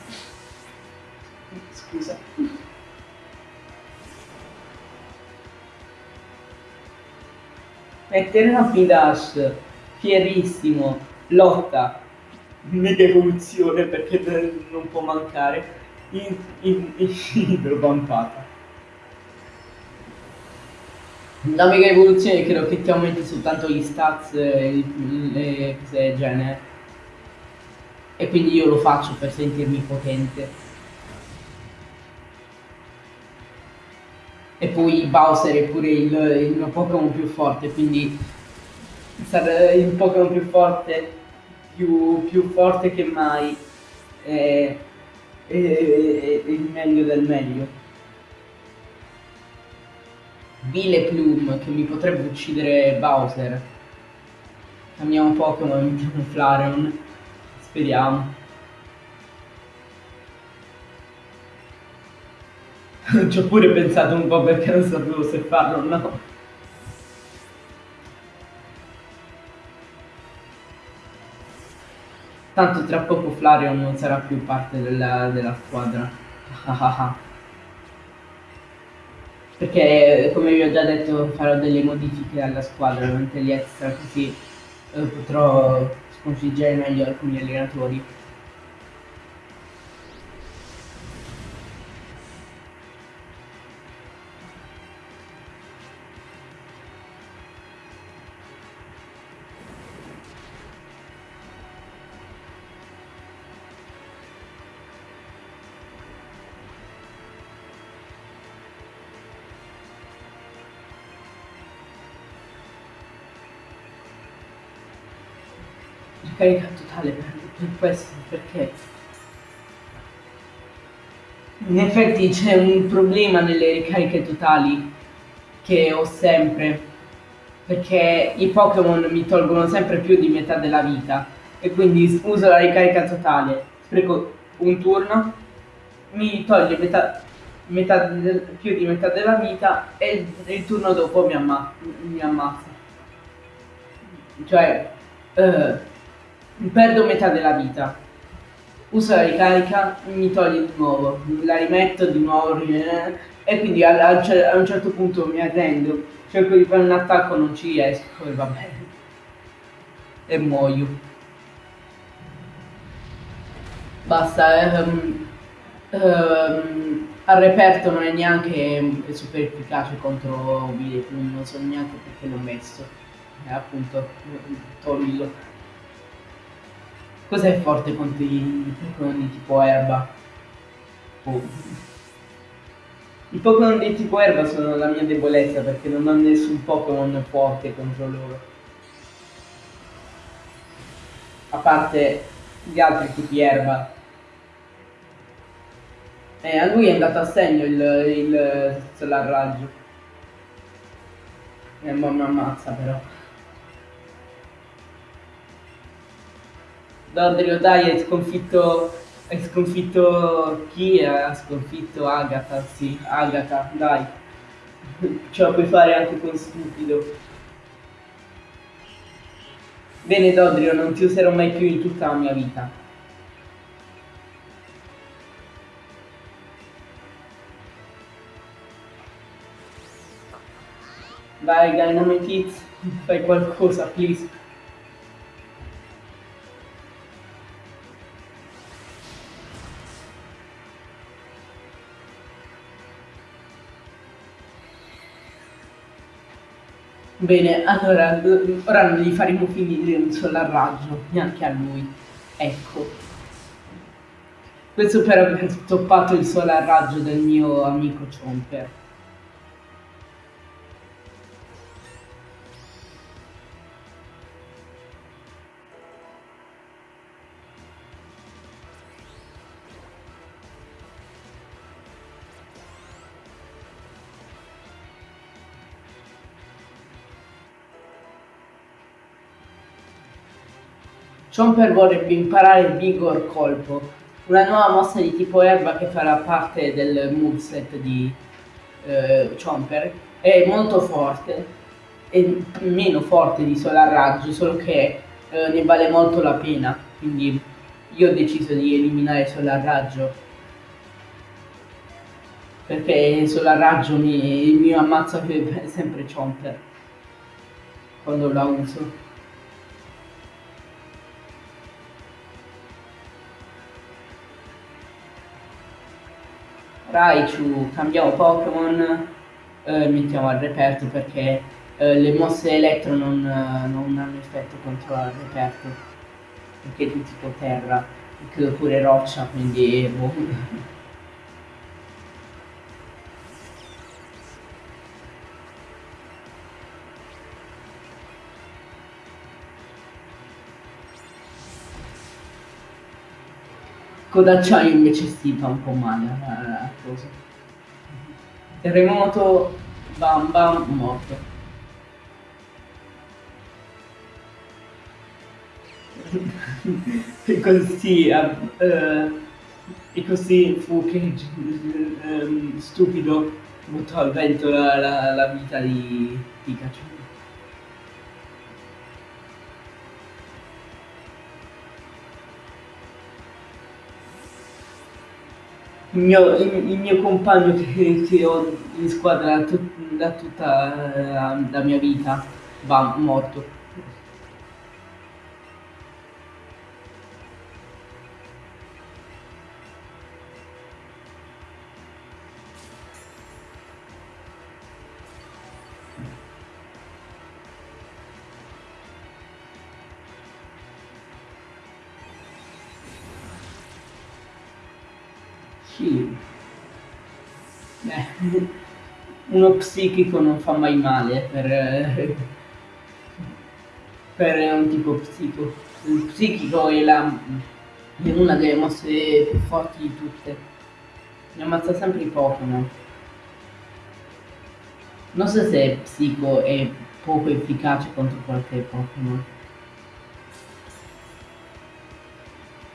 [SPEAKER 1] Scusa. Mettere una Dash, fierissimo, lotta, mega evoluzione perché non può mancare, in, in, in idrovampata. La mega evoluzione credo che ti aumenti soltanto gli stats e le cose del genere. E quindi io lo faccio per sentirmi potente. e poi Bowser è pure il, il mio Pokémon più forte, quindi il Pokémon più forte, più, più forte che mai, è, è, è, il meglio del meglio. Vile Plume che mi potrebbe uccidere Bowser. Cambiamo Pokémon, mettiamo Flareon, speriamo. Ci ho pure pensato un po' perché non sapevo se farlo o no. Tanto tra poco Flareon non sarà più parte della, della squadra. perché come vi ho già detto farò delle modifiche alla squadra durante gli extra così eh, potrò sconfiggere meglio alcuni allenatori. Carica totale per, per questo, perché? In effetti c'è un problema nelle ricariche totali che ho sempre, perché i Pokémon mi tolgono sempre più di metà della vita e quindi uso la ricarica totale, spreco un turno, mi toglie metà, metà del, più di metà della vita e il turno dopo mi, amma, mi ammazza. Cioè, uh, perdo metà della vita. Uso la ricarica, mi toglie di nuovo, la rimetto di nuovo e quindi a, a, un certo punto mi arrendo, cerco di fare un attacco, non ci riesco e va bene. E muoio. Basta, um, um, al reperto non è neanche super efficace contro Villepum, non so neanche perché l'ho messo. E appunto, toglilo. Cos'è forte contro i Pokémon di tipo erba? Oh. I Pokémon di tipo erba sono la mia debolezza perché non ho nessun Pokémon forte contro loro. A parte gli altri tipi erba. Eh, a lui è andato a segno il, il Solar Raggio. E eh, mi ammazza però. Dodrio, dai, hai sconfitto, hai sconfitto chi? Ha sconfitto Agatha, sì, Agatha, dai. Ce la puoi fare anche con stupido. Bene Dodrio, non ti userò mai più in tutta la mia vita. Vai Dynamite fai qualcosa, please. Bene, allora, ora non gli faremo finire un solo raggio, neanche a lui. Ecco. Questo per aver toppato il solar raggio del mio amico Chomper. Chomper vorrebbe imparare Vigor Colpo, una nuova mossa di tipo erba che farà parte del moveset di eh, Chomper. È molto forte, è meno forte di Solar Raggio, solo che eh, ne vale molto la pena. Quindi io ho deciso di eliminare Solar Raggio. Perché Solar Raggio mi, mi ammazza sempre Chomper quando la uso. Raichu, cambiamo Pokémon, eh, mettiamo al reperto perché eh, le mosse elettro non, non, hanno effetto contro il reperto, perché è tipo terra, credo pure roccia, quindi boh. Codacciaio invece si fa un po' male la cosa. Terremoto, bam bam, morto. e così, uh, e così fu che uh, stupido buttò al vento la, la, la vita di Pikachu. Il mio, il, mio compagno che, che, ho in squadra da, tut, da tutta la, la mia vita va morto. Uno psichico non fa mai male per, per un tipo psico. Il psichico è, la, è una delle mosse più forti di tutte. Mi ammazza sempre i Pokémon. Non so se psico è poco efficace contro qualche Pokémon.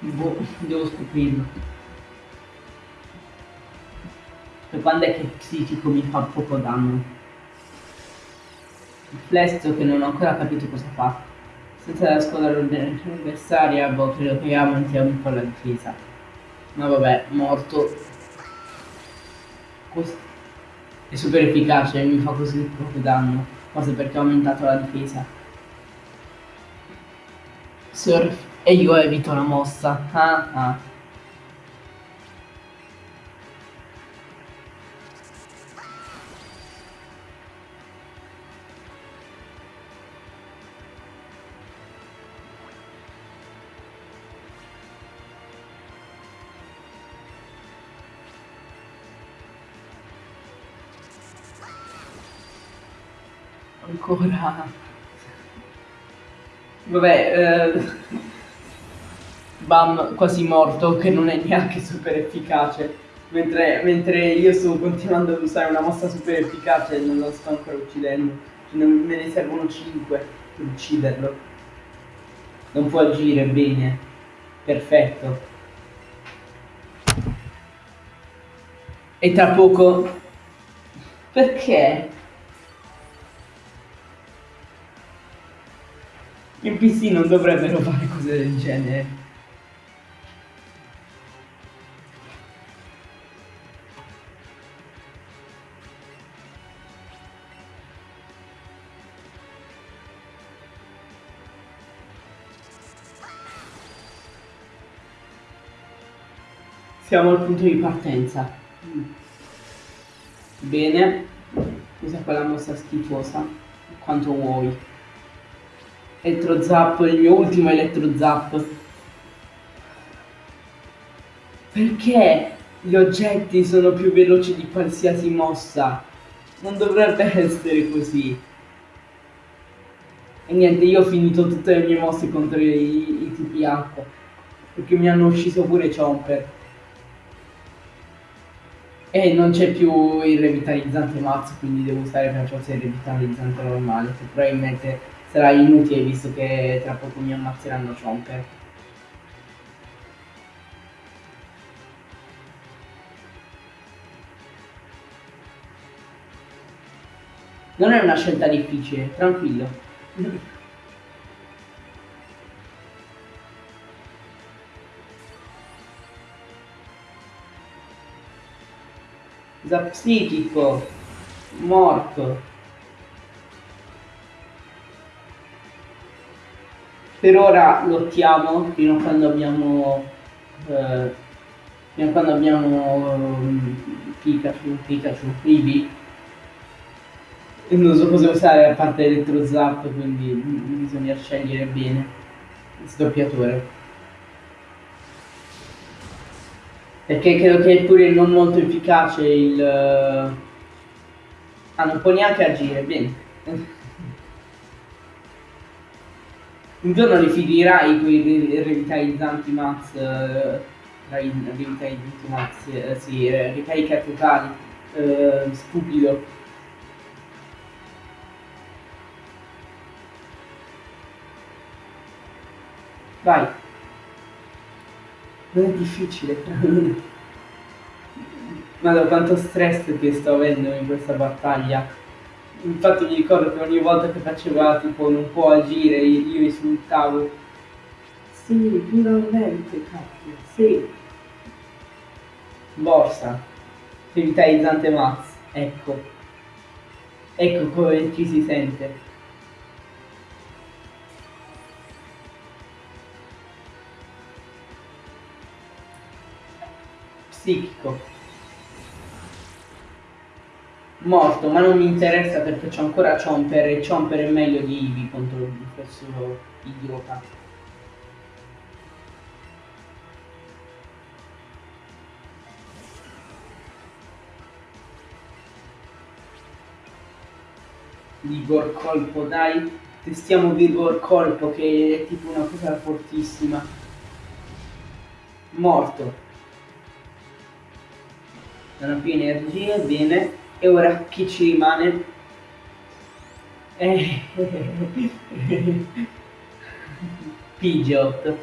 [SPEAKER 1] Boh, devo scoprirlo. Quando è che psichico mi fa poco danno? Il flesto che non ho ancora capito cosa fa. Senza la squadra avversaria, boh, credo che aumentiamo un po' la difesa. Ma vabbè, morto. Questo è super efficace, mi fa così poco danno. Forse perché ho aumentato la difesa. Surf. E io evito la mossa. Ah ah. Ancora. Vabbè eh... bam quasi morto che non è neanche super efficace. Mentre, mentre io sto continuando ad usare una mossa super efficace e non lo sto ancora uccidendo. Me ne servono 5 per ucciderlo. Non può agire bene. Perfetto. E tra poco perché I PC non dovrebbero fare cose del genere. Siamo al punto di partenza. Bene. Usa quella mossa schifosa. Quanto vuoi. Elettro Zap, il mio ultimo Elettro Zap. Perché gli oggetti sono più veloci di qualsiasi mossa? Non dovrebbe essere così. E niente, io ho finito tutte le mie mosse contro i, i tipi acqua. Perché mi hanno ucciso pure Chomper. E non c'è più il revitalizzante mazzo, quindi devo usare per forza il revitalizzante normale, che probabilmente sarà inutile visto che tra poco mi ammazzeranno Chomper. Non è una scelta difficile, tranquillo. Zapsichico, morto. Per ora lottiamo fino a quando abbiamo eh, fino a quando abbiamo um, Pikachu, Pikachu, Eevee. Non so cosa usare a parte Electro Zap quindi bisogna scegliere bene. Il sdoppiatore perché credo che pure non molto efficace il ah non può neanche agire bene un giorno rifilerai quei revitalizzanti Max eh, revitalizzanti Max eh, sì, eh, ricarica totali eh, stupido vai non è difficile ma da quanto stress che sto avendo in questa battaglia infatti mi ricordo che ogni volta che faceva tipo non può agire io insultavo. Sì finalmente cazzo sì. Borsa. Revitalizzante Max ecco. Ecco come ci si sente. Psichico morto, ma non mi interessa perché c'ho ancora Chomper e Chomper è meglio di Eevee contro questo idiota. Vigor colpo, dai, testiamo Vigor colpo che è tipo una cosa fortissima. Morto. Non ha più energie, bene. E ora chi ci rimane? Eh. Pidgeot.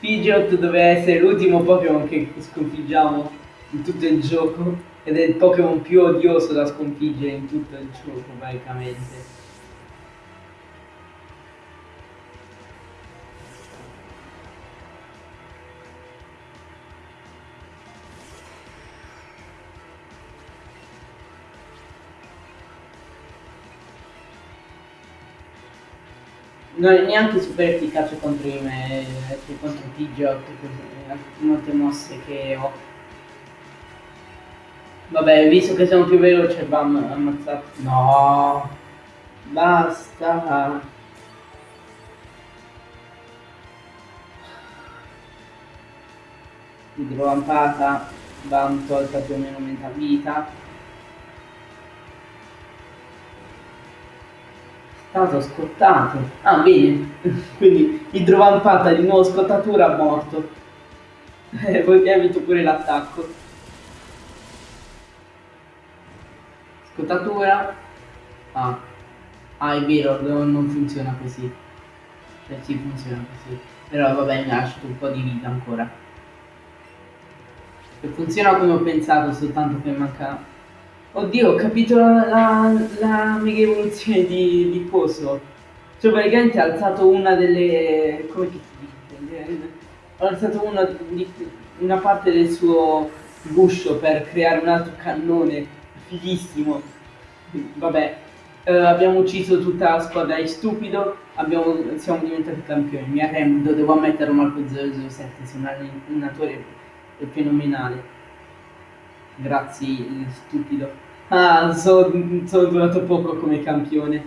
[SPEAKER 1] Pidgeot doveva essere l'ultimo Pokémon che sconfiggiamo in tutto il gioco ed è il Pokémon più odioso da sconfiggere in tutto il gioco praticamente. Non è neanche super efficace contro i me, contro Pidgeot, molte mosse che ho. Vabbè, visto che sono più veloce, bam, ammazzato. No, basta. Idrovampata, bam, tolta più o meno metà vita. Stato scottato. Ah, bene. Quindi idrovampata di nuovo scottatura morto. E poi evito pure l'attacco. Scottatura. Ah. Ah, è vero, non funziona così. Cioè sì, funziona così. Però vabbè, mi ha lasciato un po' di vita ancora. E funziona come ho pensato, soltanto che manca Oddio, ho capito la, la, la mega evoluzione di, di Coso. Cioè praticamente ha alzato una delle... come si dice? Ha alzato una, di, una parte del suo guscio per creare un altro cannone fighissimo. Vabbè, eh, abbiamo ucciso tutta la squadra di stupido, abbiamo, siamo diventati campioni. Mi arrendo, devo ammettere Marco 007, sei un allenatore fenomenale. Grazie, stupido. Ah, sono so durato poco come campione.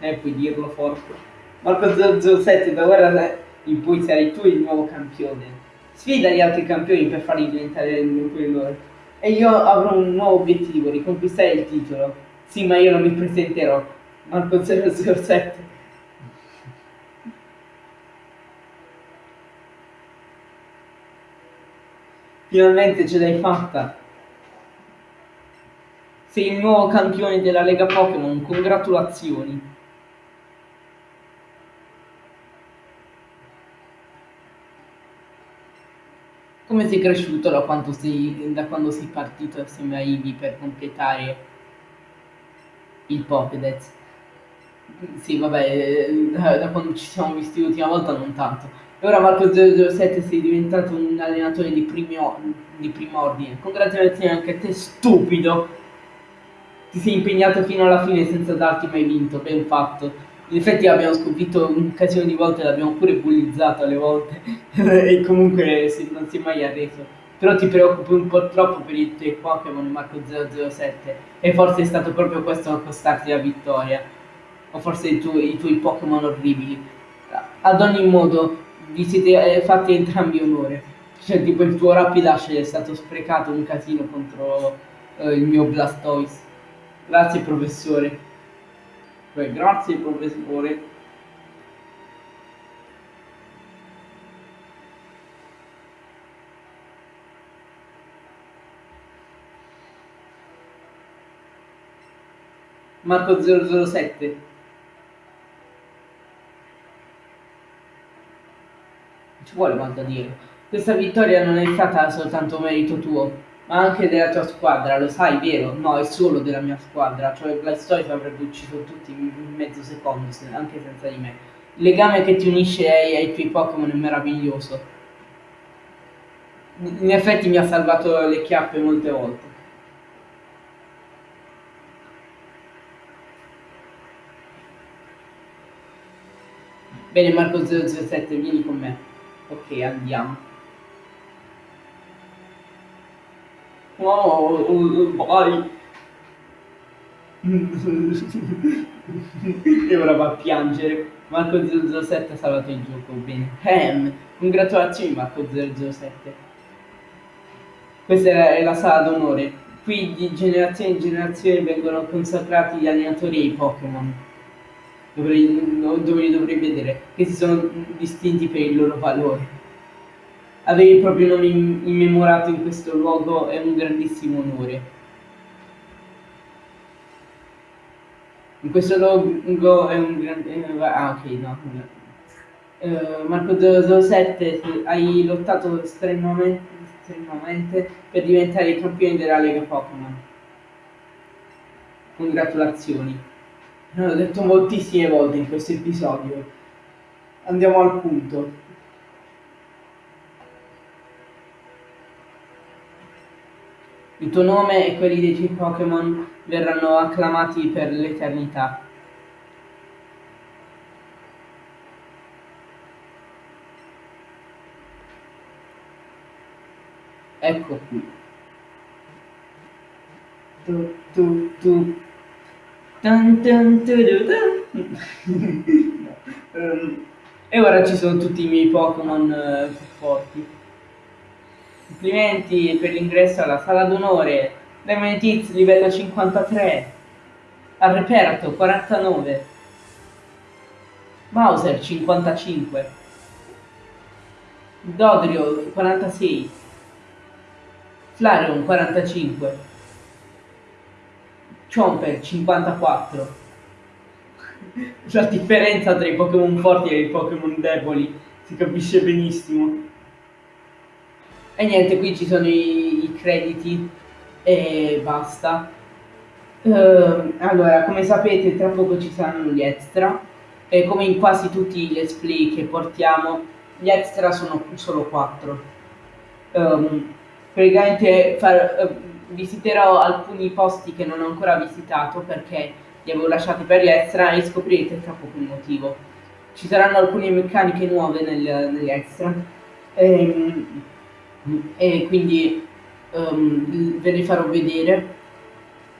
[SPEAKER 1] Eh, puoi dirlo forte. Marco 007, da ora in poi sarai tu il nuovo campione. Sfida gli altri campioni per farli diventare quello. E io avrò un nuovo obiettivo, riconquistare il titolo. Sì, ma io non mi presenterò. Marco 007. Finalmente ce l'hai fatta. Sei il nuovo campione della Lega Pokémon, congratulazioni! Come sei cresciuto da quando sei, da quando sei partito assieme a Ivi per completare il Pokédex? Sì, vabbè, da, da, quando ci siamo visti l'ultima volta non tanto. E ora Marco007 sei diventato un allenatore di, primo, di primo ordine. Congratulazioni anche a te, stupido! Ti sei impegnato fino alla fine senza darti mai vinto, ben fatto. In effetti l'abbiamo sconfitto un casino di volte, l'abbiamo pure bullizzato alle volte e comunque non si è mai arreso. Però ti preoccupi un po' troppo per i tuoi Pokémon Marco 007 e forse è stato proprio questo a costarti la vittoria. O forse i, tu i tuoi Pokémon orribili. Ad ogni modo, vi siete eh, fatti entrambi onore. Cioè, tipo il tuo Rapidash è stato sprecato un casino contro uh, il mio Blastoise. Grazie professore. Beh, grazie professore. Marco 007 ci vuole quanto dire questa vittoria non è stata soltanto merito tuo ma anche della tua squadra, lo sai, vero? No, è solo della mia squadra, cioè Blastoise avrebbe ucciso tutti in mezzo secondo, anche senza di me. Il legame che ti unisce ai, ai tuoi Pokémon è meraviglioso. In effetti mi ha salvato le chiappe molte volte. Bene Marco 007, vieni con me. Ok, andiamo. Oh, vai. e ora va a piangere. Marco 007 ha salvato il gioco, bene. Ham, congratulazioni Marco 007. Questa è la sala d'onore. Qui di generazione in generazione vengono consacrati gli allenatori e i Pokémon. Dove li dovrei vedere, che si sono distinti per il loro valore. Avere il proprio nome immemorato in questo luogo è un grandissimo onore. In questo luogo è un grande... Ah, ok, no. Uh, Marco 07, hai lottato estremamente, estremamente per diventare il campione della Lega Pokémon. Congratulazioni. L'ho detto moltissime volte in questo episodio. Andiamo al punto. Il tuo nome e quelli dei tuoi Pokémon verranno acclamati per l'eternità. Ecco qui. Tu, tu, tu. Dun, dun, dun, um, e ora ci sono tutti i miei Pokémon uh, più forti. Complimenti per l'ingresso alla sala d'onore. Lemon livello 53. Al reperto 49. Mauser 55. Dodrio 46. Flareon 45. Chomper 54. La differenza tra i Pokémon forti e i Pokémon deboli si capisce benissimo. E niente, qui ci sono i, i crediti e basta. Uh, allora, come sapete, tra poco ci saranno gli extra. E come in quasi tutti gli let's play che portiamo, gli extra sono solo 4. Um, ehm, praticamente far, uh, visiterò alcuni posti che non ho ancora visitato perché li avevo lasciati per gli extra e scoprirete tra poco il motivo. Ci saranno alcune meccaniche nuove nel, negli extra. Um, e quindi um, ve le farò vedere.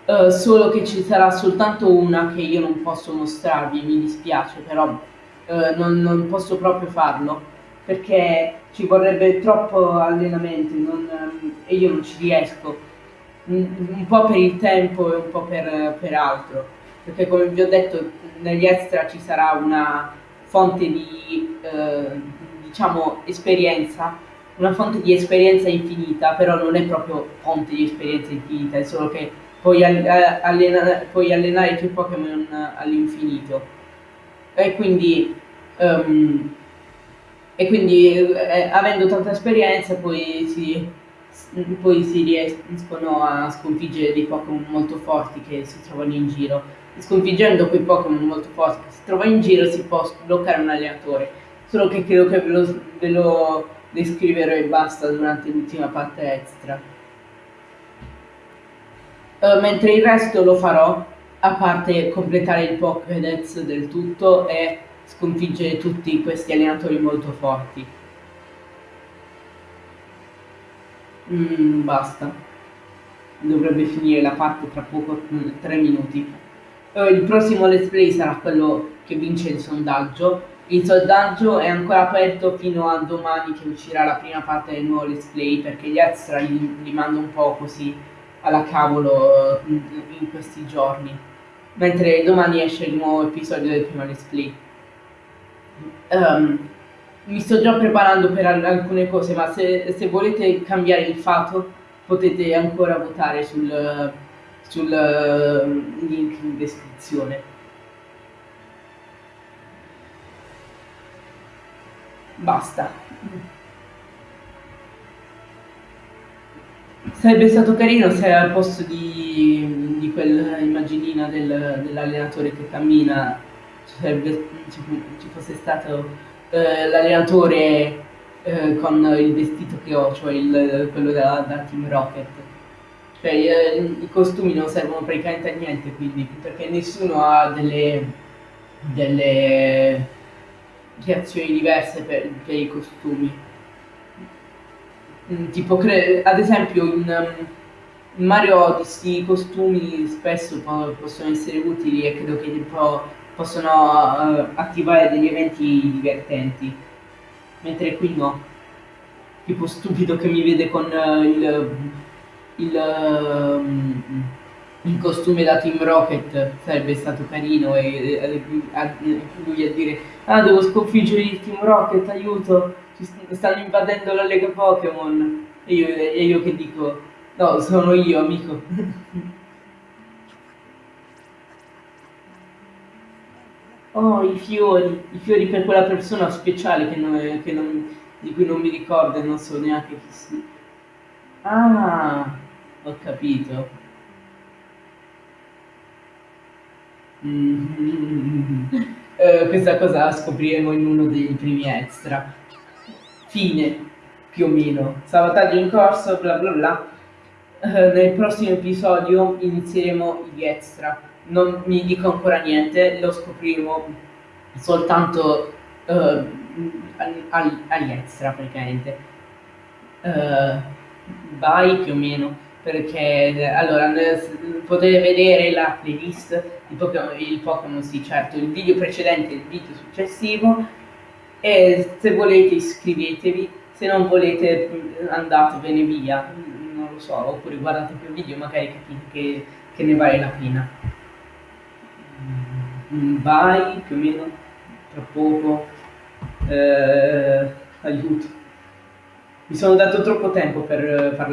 [SPEAKER 1] Uh, solo che ci sarà soltanto una che io non posso mostrarvi, mi dispiace, però uh, non, non, posso proprio farlo perché ci vorrebbe troppo allenamento non, um, e io non ci riesco, un, un, po' per il tempo e un po' per, per altro, perché come vi ho detto negli extra ci sarà una fonte di uh, diciamo esperienza una fonte di esperienza infinita, però non è proprio fonte di esperienza infinita, è solo che puoi, allena, puoi allenare tuoi Pokémon all'infinito. E quindi um, e quindi eh, avendo tanta esperienza poi si, poi si riescono a sconfiggere dei Pokémon molto forti che si trovano in giro. Sconfiggendo quei Pokémon molto forti che si trovano in giro si può sbloccare un allenatore. Solo che credo che ve lo, ve lo descriverò e basta durante l'ultima parte extra. Uh, mentre il resto lo farò, a parte completare il Pokédex del tutto e sconfiggere tutti questi allenatori molto forti. Mm, basta. Dovrebbe finire la parte tra poco, 3 mm, minuti. Uh, il prossimo let's play sarà quello che vince il sondaggio. Il sondaggio è ancora aperto fino a domani che uscirà la prima parte del nuovo let's play perché gli extra li, li mando un po' così alla cavolo in, uh, in questi giorni. Mentre domani esce il nuovo episodio del primo let's play. Um, mi sto già preparando per alcune cose, ma se, se, volete cambiare il fatto potete ancora votare sul, sul uh, link in descrizione. Basta. Sarebbe stato carino se al posto di, di quella immaginina del, dell'allenatore che cammina sarebbe, ci, ci fosse stato eh, l'allenatore eh, con il vestito che ho, cioè il, quello da, da, Team Rocket. Cioè, eh, i costumi non servono praticamente a niente, quindi, perché nessuno ha delle, delle reazioni diverse per, per i costumi. Mm, tipo, ad esempio, in, in Mario Odyssey i costumi spesso possono essere utili e credo che tipo possono uh, attivare degli eventi divertenti, mentre qui no. Tipo stupido che mi vede con uh, il, il, uh, il, costume da Team Rocket sarebbe stato carino e, e, e lui a dire ah devo sconfiggere il Team Rocket, aiuto, ci stanno invadendo la Lega Pokémon e io, e io che dico no sono io amico Oh, i fiori, i fiori per quella persona speciale che non, che non, di cui non mi ricordo e non so neanche chi sia. Ah, ho capito. Mm. uh, questa cosa la scopriremo in uno dei primi extra. Fine, più o meno. Salvataggio in corso, bla bla bla. Uh, nel prossimo episodio inizieremo gli extra non mi dico ancora niente, lo scopriremo soltanto uh, agli extra praticamente. Uh, vai più o meno, perché allora potete vedere la playlist di Pokémon, il Pokémon sì certo, il video precedente e il video successivo e se volete iscrivetevi, se non volete andatevene via, non lo so, oppure guardate più video magari capite che, che ne vale la pena. Vai più o meno tra poco eh, aiuto. Mi sono dato troppo tempo per parlare